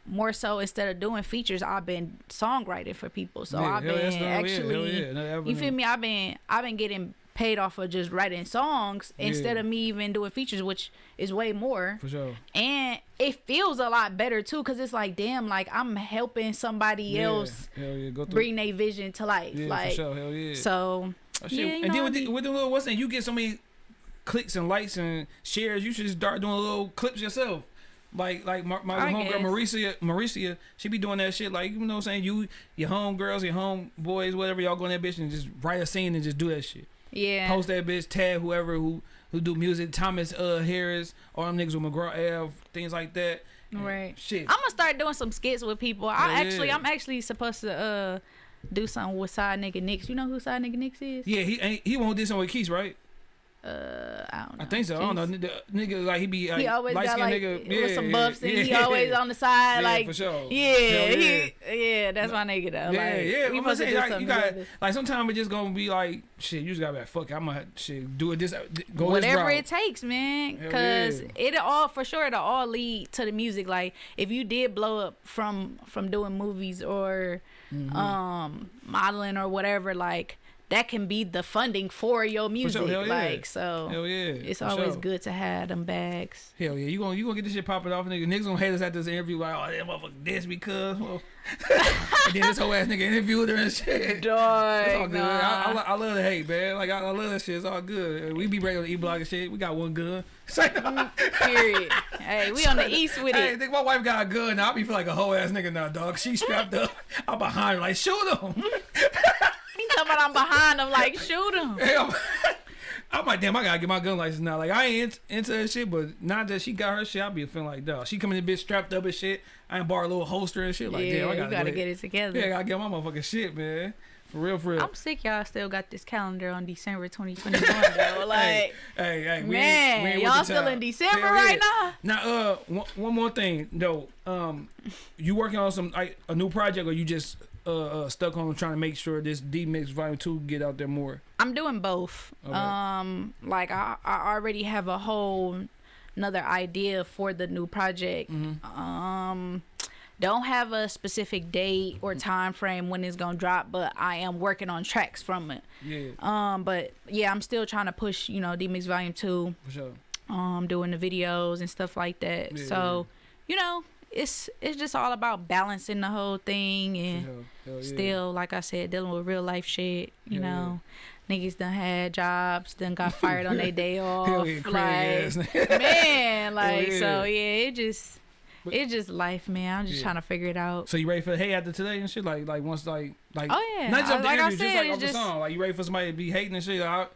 more so instead of doing features, I've been songwriting for people. So Yeah, I've been that's. Yeah, actually, yeah. Another you feel me? I've been, I've been getting paid off of just writing songs instead of me even doing features, which is way more. For sure. And it feels a lot better too, cause it's like, damn, like I'm helping somebody Yeah. else yeah. Go bring their vision to life. yeah, like, for sure. Hell yeah. so Oh, yeah, you and then I with the, with the little what's that? You get so many clicks and likes and shares. You should just start doing little clips yourself. Like like my, my homegirl. Mauricia Mauricia, she be doing that shit. Like you know what I'm saying. You your homegirls, your homeboys, whatever y'all go in that bitch and just write a scene and just do that shit. Yeah, Post that bitch, tag whoever who who do music. Thomas uh Harris, all them niggas with McGraw Ave, things like that. Right. Shit. I'm gonna start doing some skits with people. I yeah. actually I'm actually supposed to uh do something with Side Nigga Nix. You know who Side Nigga Nix is? yeah, he ain't he won't do something with Keith, right? Uh, I don't know. I think so. I don't know. Nigga, nigga like he be like, He always light got skinned like nigga. with yeah, some buffs, and he yeah. always on the side, Yeah, like for sure. yeah, yeah. he, yeah, that's my nigga though. Yeah, like, yeah. we I'm saying, like, you got like sometimes it's just gonna be like shit. You just gotta be like fuck. it, I'm gonna shit do it this go whatever this it takes, man. Cause yeah. it all for sure it'll all lead to the music. Like if you did blow up from from doing movies or Mm-hmm. um modeling or whatever, like that can be the funding for your music. hell yeah. Like so Hell yeah. it's for always sure. good to have them bags. Hell yeah, you gonna you gonna get this shit popping off, nigga. Niggas gonna hate us at this interview like, oh that motherfucker this because well. and then this whole ass nigga interviewed her and shit. It's all Dog, good. I, I, I love the hate, man. Like I, I love that shit. It's all good. We be ready on the E block and shit. We got one gun. It's mm, period. hey, we on the east with Hey, it. Hey, think my wife got a gun. Now I be feel like a whole ass nigga now, dog. She strapped up. I'm behind her, like shoot him. He talking about I'm behind him, like shoot him. Hey, I'm, I'm like, damn, I gotta get my gun license now. Like, I ain't into that shit, but not that she got her shit, I be feeling like, dog. She coming in bitch strapped up and shit. I ain't borrow a little holster and shit. Like, yeah, damn, I gotta, gotta go get it together. Yeah, I gotta get my motherfucking shit, man. For real, for real. I'm sick. Y'all still got this calendar on December 2021 though. Like, hey, hey, hey, we man, ain't, we ain't y'all still in December Hell right yeah. now? Now, uh, one, one more thing though. Um, you working on some like a new project, or you just uh, uh stuck on trying to make sure this D Mix Volume Two get out there more? I'm doing both. Okay. Um, like I, I already have a whole another idea for the new project. Mm-hmm. Um, don't have a specific date or time frame when it's gonna drop, but I am working on tracks from it. Yeah, Um, but yeah, I'm still trying to push, you know, D Mix Volume Two. for sure. um doing the videos and stuff like that. Yeah, so, you know, it's it's just all about balancing the whole thing and sure. Hell yeah. still, like I said, dealing with real life shit. You Yeah, know, niggas done had jobs, done got fired on their day off. Yeah, like, man, like yeah. so, yeah, it just. But- it's just life, man. I'm just Yeah. trying to figure it out. So you ready for the hate after today and shit? Like like once like like Oh, yeah. not just I- the like I interview, just said, like it's off the just- song. Like you ready for somebody to be hating and shit? Like,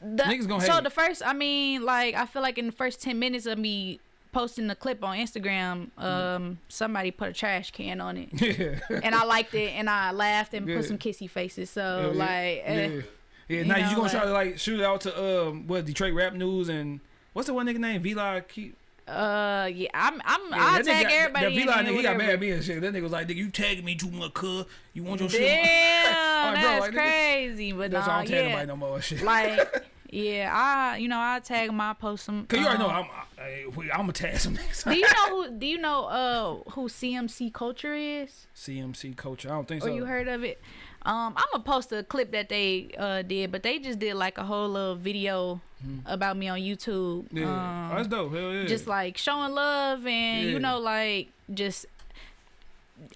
The, Niggas gonna so the first, I mean, like I feel like in the first ten minutes of me posting the clip on Instagram, um, somebody put a trash can on it. yeah. and I liked it, and I laughed and Yeah. put some kissy faces. So yeah. like, eh, yeah. Yeah, you now you know, gonna try to like shoot it out to um what Detroit Rap News and what's the one nigga name? Vlog keep uh, yeah, I'm, I'm, yeah, I'll tag nigga, everybody. That Vlog nigga, he got mad at me and shit. That nigga was like, nigga, you tagging me too much, cuz. You want your shit? Damn, Alright, bro, that's like, nigga, crazy. But That's why I don't tag yeah, nobody no more shit. like, yeah, I, you know, I tag my post them. Cause you already know um, I'm I, I'm gonna tag some niggas. do you know who? Do you know uh who CMC Culture is? CMC culture. I don't think Or so. you heard of it? Um, I'm gonna post a clip that they uh did, but they just did like a whole little video about me on YouTube. Yeah, Um, that's dope. Hell yeah. just like showing love and Yeah. you know like just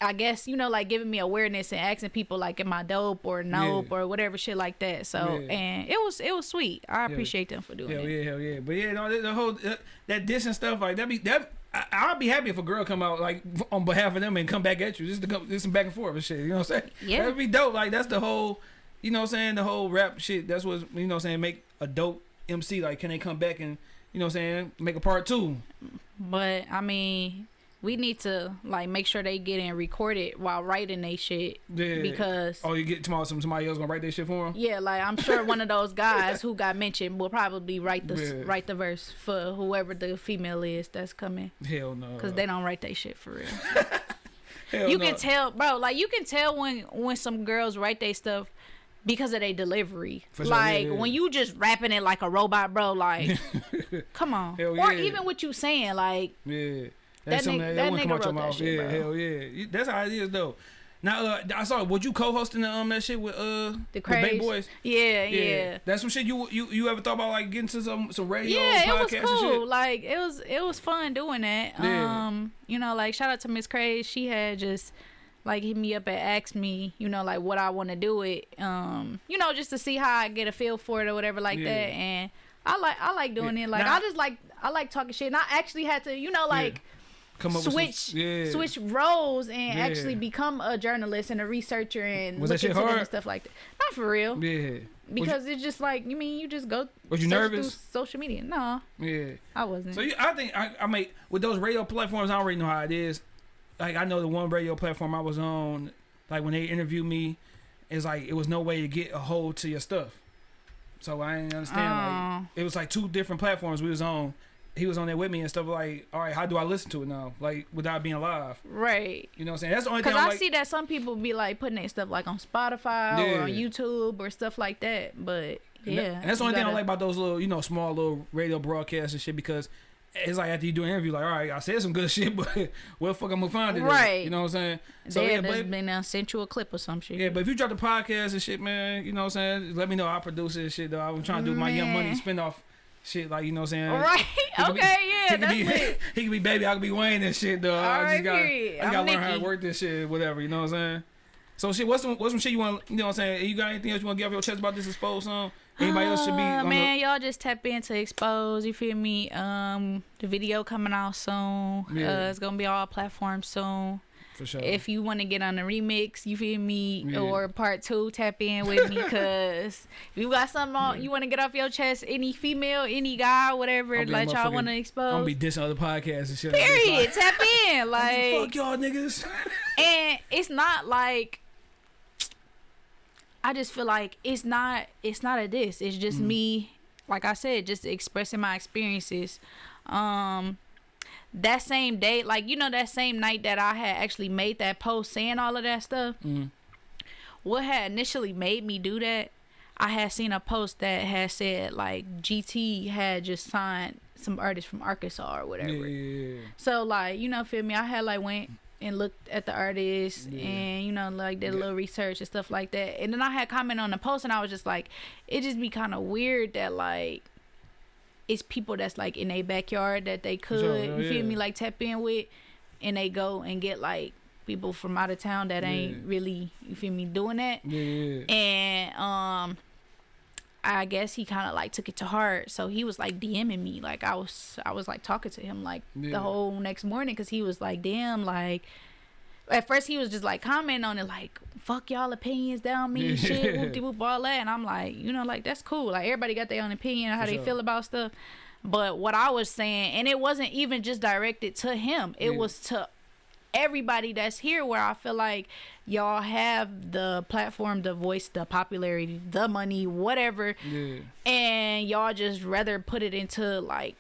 I guess you know like giving me awareness and asking people like am I dope or nope Yeah. or whatever shit like that. So Yeah. and it was it was sweet. I appreciate them for doing Hell it. yeah, hell yeah. But yeah, no, the, the whole that, that diss and stuff like that be that. I, I'd be happy if a girl come out like on behalf of them and come back at you just to come just some back and forth and shit. You know what I'm saying? Yeah. that'd be dope. Like that's the whole, you know what I'm saying? The whole rap shit. That's what you know what I'm saying. Make a dope MC. Like, can they come back and you know what I'm saying? Make a part two. But I mean, we need to like make sure they get in recorded while writing they shit Yeah. because oh, you get tomorrow some somebody else gonna write that shit for them. yeah, like I'm sure one of those guys who got mentioned will probably write the Yeah. write the verse for whoever the female is that's coming Hell no. because they don't write their shit for real. Hell you no. can tell, bro. Like you can tell when when some girls write their stuff because of their delivery. For sure, yeah, like yeah. when you just rapping it like a robot, bro. Like, come on. Or even what you saying, like Yeah. That That's something nigga- that, that wouldn't come nigga out your that mouth. shit, yeah, bro. hell yeah. That's how it is though. Now uh, I saw would you co-hosting the, um that shit with uh the with Boys? Yeah, yeah. That's some shit you you you ever thought about like getting to some some radio Yeah, it was cool. Like it was it was fun doing that. Yeah. Um, you know, like shout out to Miss Craze. She had just like hit me up and asked me, you know, like what I want to do it. Um, you know, just to see how I get a feel for it or whatever like Yeah. that. And I like I like doing Yeah. it. Like Now- I just like I like talking shit. And I actually had to, you know, like Come up switch with some, yeah. switch roles and Yeah. actually become a journalist and a researcher and Was look into hard? and stuff like that. Not for real. Yeah. Because it's just like you mean you just go Was you nervous? social media. No, Yeah. I wasn't. So you, I think I, I mean with those radio platforms, I already know how it is. Like I know the one radio platform I was on, like when they interviewed me, it's like it was no way to get a hold to your stuff. So I didn't understand. Oh. like, it was like two different platforms we was on. He was on there with me and stuff. Like, all right, how do I listen to it now? Like without being live. Right. You know what I'm saying? That's the only thing Cause I'm like. see that some people be like putting their stuff like on Spotify or on YouTube or stuff like that. But And yeah, that- and that's the only thing I gotta- like about those little, you know, small little radio broadcasts and shit because it's like after you do an interview, like, all right, I said some good shit, but where the fuck I'm gonna find it? at? Right. You know what I'm saying? So yeah, had but, uh, sent you a clip or some shit. yeah, but if you drop the podcast and shit, man, you know what I'm saying? Let me know. I'll produce it and shit, though. I'm trying to do my Young Money Man. spin off shit, like, you know what I'm saying? Right. He could be- okay. he yeah. could be, he could be baby, I could be Wayne and shit, though. I Alright, just gotta, period. I gotta learn how to work this shit, whatever, you know what I'm saying? So shit, what's some what's some shit you want? You know what I'm saying? You got anything else you want to get off your chest about this exposed song? Anybody else should be Uh, man, y'all just tap into expose. You feel me? Um, the video coming out soon. Yeah. Uh, it's gonna be all platforms soon. For sure. If you want to get on a remix, you feel me, Yeah. or part two, tap in with me, cause if you got something on, you want to get off your chest. Any female, any guy, whatever, like y'all want to expose. I'm be dissing other podcasts and shit. Period. tap in, Like, like, fuck y'all niggas. and it's not like I just feel like it's not it's not a diss. It's just Mm. me, like I said, just expressing my experiences. Um that same day, like you know that same night that I had actually made that post saying all of that stuff, Mhm. what had initially made me do that, I had seen a post that had said like GT had just signed some artists from Arkansas or whatever. yeah, yeah. So like, you know, feel me? I had like went and looked at the artist Yeah. and you know like did a Yeah. little research and stuff like that. And then I had comment on the post and I was just like, it just be kind of weird that like it's people that's like in a backyard that they could, you feel yeah. me, like tap in with, and they go and get like people from out of town that ain't really, you feel me, doing that Yeah, yeah. and um I guess he kind of like took it to heart. So he was like DMing me, like I was, I was like talking to him like Yeah. the whole next morning, cause he was like, damn, like. At first he was just like commenting on it, like "fuck y'all opinions down me, shit, whoop de whoop all that," and I'm like, you know, like that's cool. Like everybody got their own opinion on how For they sure. feel about stuff. But what I was saying, and it wasn't even just directed to him; it Yeah. was to everybody that's here where I feel like y'all have the platform, the voice, the popularity, the money, whatever, yeah. and y'all just rather put it into like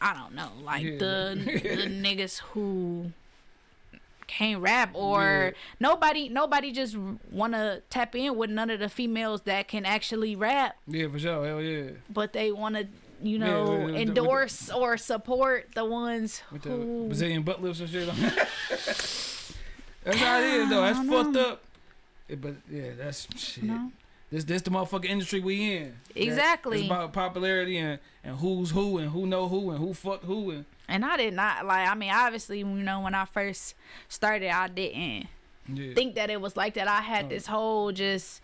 I don't know, like Yeah. the the niggas who can't rap or Yeah. nobody nobody just want to tap in with none of the females that can actually rap Yeah, for sure. Hell yeah. but they want to you Yeah, know with the- with the- endorse or support the ones With the who Brazilian butt lifts and shit. that's how it is, though. That's fucked know. up. Yeah, but yeah, that's shit. No. This this the motherfucking industry we in. That- Exactly. It's about popularity and, and who's who and who know who and who fuck who and And I did not like. I mean, obviously, you know, when I first started, I didn't yeah. think that it was like that. I had Oh. this whole just.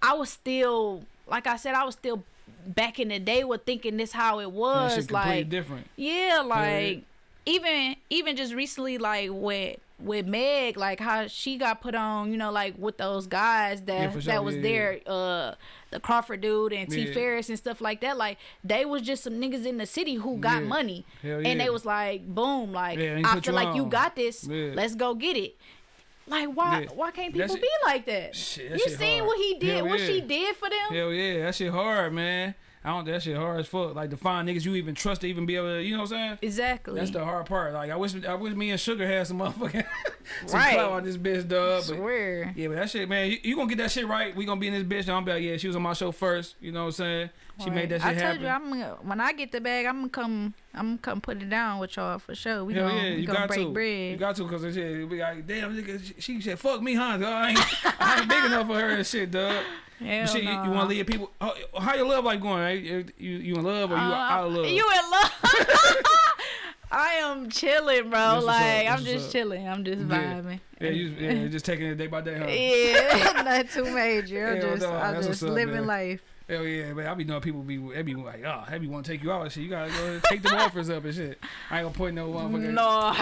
I was still, like I said, I was still back in the day with thinking this how it was. like, different. yeah, like even even just recently, like with with Meg, like how she got put on, you know, like with those guys that Yeah, sure, that was yeah, there, uh, the Crawford dude and T Yeah. Farris and stuff like that. Like they was just some niggas in the city who got Yeah. money, Hell and they was like, boom, like I feel you like you got this. Let's go get it. Like why Yeah. why can't people be like that? Shit, that you seen hard. what he did, Hell what yeah. she did for them? Hell yeah, that shit hard, man. I don't. That shit hard as fuck. Like to find niggas you even trust to even be able to, you know what I'm saying? Exactly. That's the hard part. Like I wish, I wish me and Sugar had some motherfucking some Right. clout on this bitch, dog. But swear. yeah, but that shit, man, you, you gonna get that shit right. We gonna be in this bitch. And I'm be like, yeah, she was on my show first. You know what I'm saying? She made that shit I told happen. you, I'm when I get the bag, I'm gonna come. I'm gonna come put it down with y'all for sure. We Hell gonna, yeah, you gonna got break to. bread. You got to because shit, we like, damn, nigga, she, she said, fuck me, huh? dog? I ain't, I ain't big enough for her and shit, dog. Hell shit, you, you want to leave people? How, how your love life going? Right? You, you in love or you Uh, out of love? You in love? I am chilling, bro. Up, like I'm just up. chilling. I'm just vibing. yeah, you yeah, just taking it day by day, huh? Yeah, not too major. I'm Hell just, no, I'm just up, living life. Hell yeah, man. I be knowing people be, they be like, oh, they be want to take you out and shit. You gotta go take the offers up and shit. I ain't gonna point no motherfucker. No,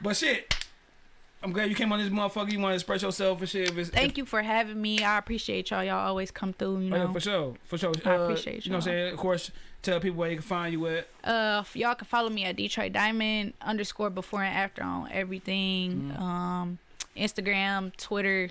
But shit, I'm glad you came on this motherfucker. You want to express yourself and shit. If it's, thank you for having me. I appreciate y'all. Y'all always come through. You Oh, yeah, for sure, for sure. I Uh, appreciate you. You know what I'm saying? Of course, tell people where you can find you at. Uh, y'all can follow me at Detroit Diamond underscore before and after on everything. Mm-hmm. Um, Instagram, Twitter,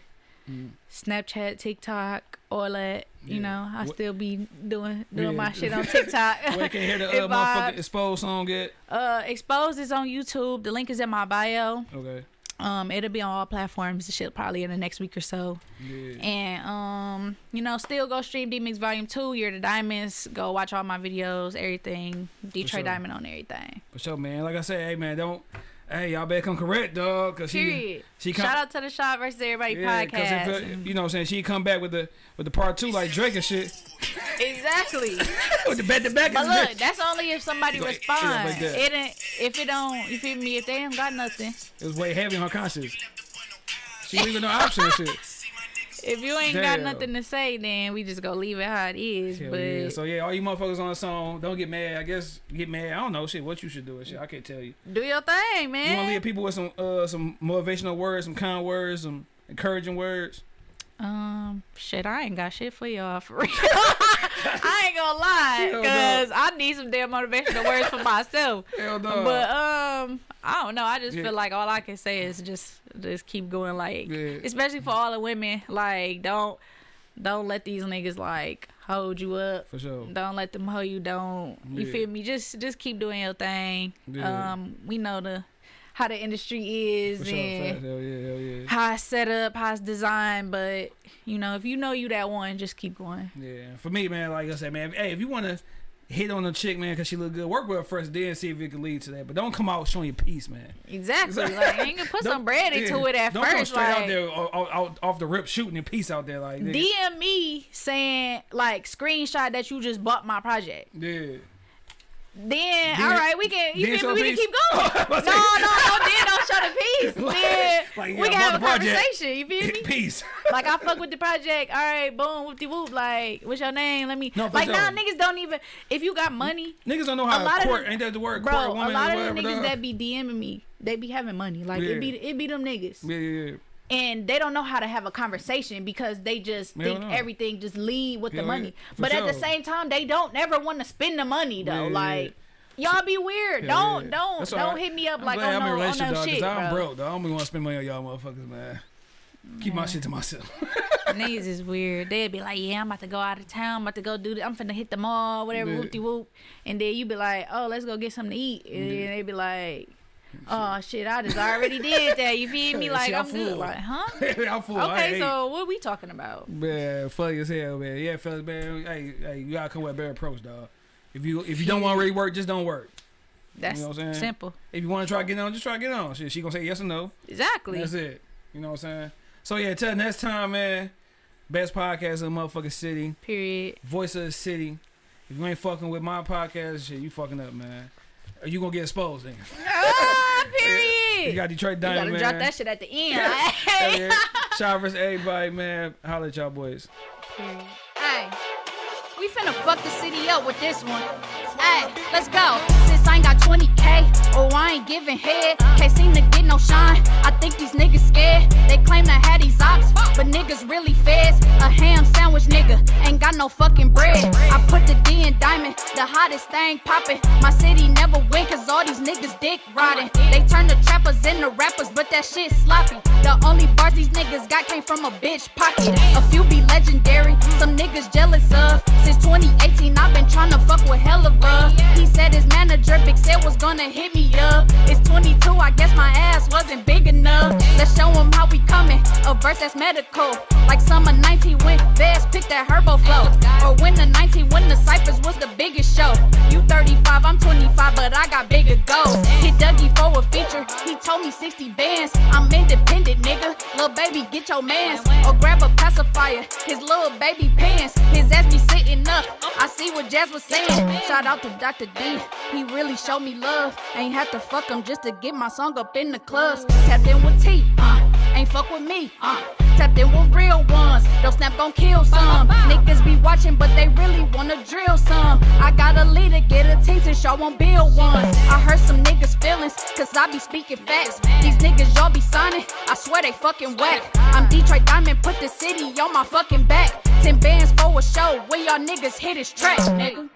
Snapchat, TikTok, all that. You know, I What- still be doing doing Yeah. my shit on TikTok. Where can hear the If uh, motherfucking exposed song at? Uh, Exposed is on YouTube. The link is in my bio. Okay. Um, it'll be on all platforms. The shit probably in the next week or so. Yeah. And um, you know, still go stream D Mix Volume Two. Year the Diamonds. Go watch all my videos, everything. Detroit sure. Diamond on everything. For sure, man. Like I said, hey man, don't. Hey, y'all better come correct, dog. Cause she, Period. she come. Shout out to the Shot versus Everybody yeah, 'cause podcast. if, uh, you know what I'm saying? She come back with the with the part two like Drake and shit. exactly. with the back to back. But look, that's only if somebody Like, responds. like it ain't if it don't. You feel me? If they ain't got nothing, It was way heavy on her conscience. She leaving no option and shit. If you ain't got nothing to say, then we just go leave it how it is. Hell but yeah. So yeah, all you motherfuckers on the song, don't get mad. I guess get mad. I don't know shit. What you should do shit. I can't tell you. do your thing, man. You wanna leave people with some uh some motivational words, some kind words, some encouraging words. Um, shit, I ain't got shit for y'all for real. I ain't gonna lie, Hell no. cause I need some damn motivational words for myself. Hell no. But um, I don't know. I just Yeah. feel like all I can say is just just keep going. Like, Yeah. especially for all the women, like don't don't let these niggas like hold you up. For sure. Don't let them hold you. Don't you feel me? Just just keep doing your thing. Yeah. Um, we know the how the industry is sure. and Hell yeah. Hell yeah. how it's set up, how it's designed. But you know, if you know you that one, just keep going. Yeah. For me, man, like I said, man, hey, if you want to hit on a chick, man, because she look good, work with her first, then see if it can lead to that. But don't come out showing your piece, man. Exactly. like you ain't gonna put some bread into yeah. it at don't first. come straight like, out there out, out, off the rip shooting your piece out there like. DM me saying like screenshot that you just bought my project. yeah. Then, Then- all right, we can you feel me? We can keep going. No, no, no. Then don't show the piece. Then Like, yeah, we can have a conversation. You feel me? Peace. like I fuck with the project. All right, boom, whoop de whoop. Like, what's your name? Let me. No, like sure. now, niggas don't even. If you got money, Niggas don't know how a lot court. of ain't that the word? bro, court a lot of the niggas dog? that be DMing me, they be having money. Like Yeah. it be it be them niggas. Yeah, yeah, yeah. And they don't know how to have a conversation because they just Hell think everything just lead with the money. yeah, But at the same time, they don't never want to spend the money though. Yeah, like y'all be weird. Hell don't yeah. don't don't right. hit me up I'm like on no, on no dog, shit, I'm bro. broke, dog. I don't want to spend money on y'all motherfuckers, man. Keep my shit to myself. Niggas is weird. They'd be like, "Yeah, I'm about to go out of town. I'm about to go do. This. I'm finna hit the mall, whatever, Yeah. whoop whoop." And then you be like, "Oh, let's go get something to eat." And Yeah. then they be like, "Oh shit, I just already did that." You feel me? Like see, I'm I'm good. Like, huh? I'm full. Okay, so what we talking about? Man, funny as hell, man. Yeah, fellas, man. Hey, hey, you gotta come with a better approach, dog. If you if you don't want to really work, just don't work. That's know what I'm saying? simple. If you want to try to get on, just try to get on. Shit, she gonna say yes or no. Exactly. That's it. You know what I'm saying? So yeah, till next time, man. Best podcast in the motherfucking city. Period. Voice of the city. If you ain't fucking with my podcast, shit, you fucking up, man. Or you gonna get exposed, then. Ah! period. You got Detroit You gotta drop that shit at the end. Yeah. Shout out to everybody, man. Holla at y'all boys. Hey, we finna fuck the city up with this one. Hey, let's go. Since I ain't got 20k, oh, I ain't giving head. Can't seem to get no shine. I think these niggas scared. They claim to have these ops, but niggas really feds. A ham sandwich nigga, ain't got no fucking bread. I put the D in diamond, the hottest thing poppin'. My city never win, cause all these niggas dick riding. They turn the trappers into rappers, but that shit sloppy. The only bars these niggas got came from a bitch pocket. A few be legendary, some niggas jealous of. Since 2018, I've been tryna fuck with Helluva. He said his manager, Big Said, was gonna hit me up. It's 22, I guess my ass wasn't big enough. Let's show him how we coming. A verse that's medical. Like summer 19 when Vez picked that Herbo flow. Or when the 19 when the Cyphers was the biggest show. You 35, I'm 25, but I got bigger goals. Hit Dougie for a feature, he told me 60 bands. I'm independent, nigga. Lil' baby, get your mans. Or grab a pacifier, his little baby pants. His ass be sitting up. I see what Jazz was saying. Shout out to Dr. D, he really showed me love. Ain't had to fuck him just to get my song up in the clubs. Tapped in with T, uh, ain't fuck with me, uh. Tapped in with real ones, don't snap gon' kill some. Niggas be watching, but they really wanna drill some. I got a leader, get a team to show on build one. I heard some niggas feelings, cause I be speaking facts. These niggas y'all be signing, I swear they fucking whack. I'm Detroit Diamond, put the city on my fucking back. Ten bands for a show, where y'all niggas hit his track, nigga.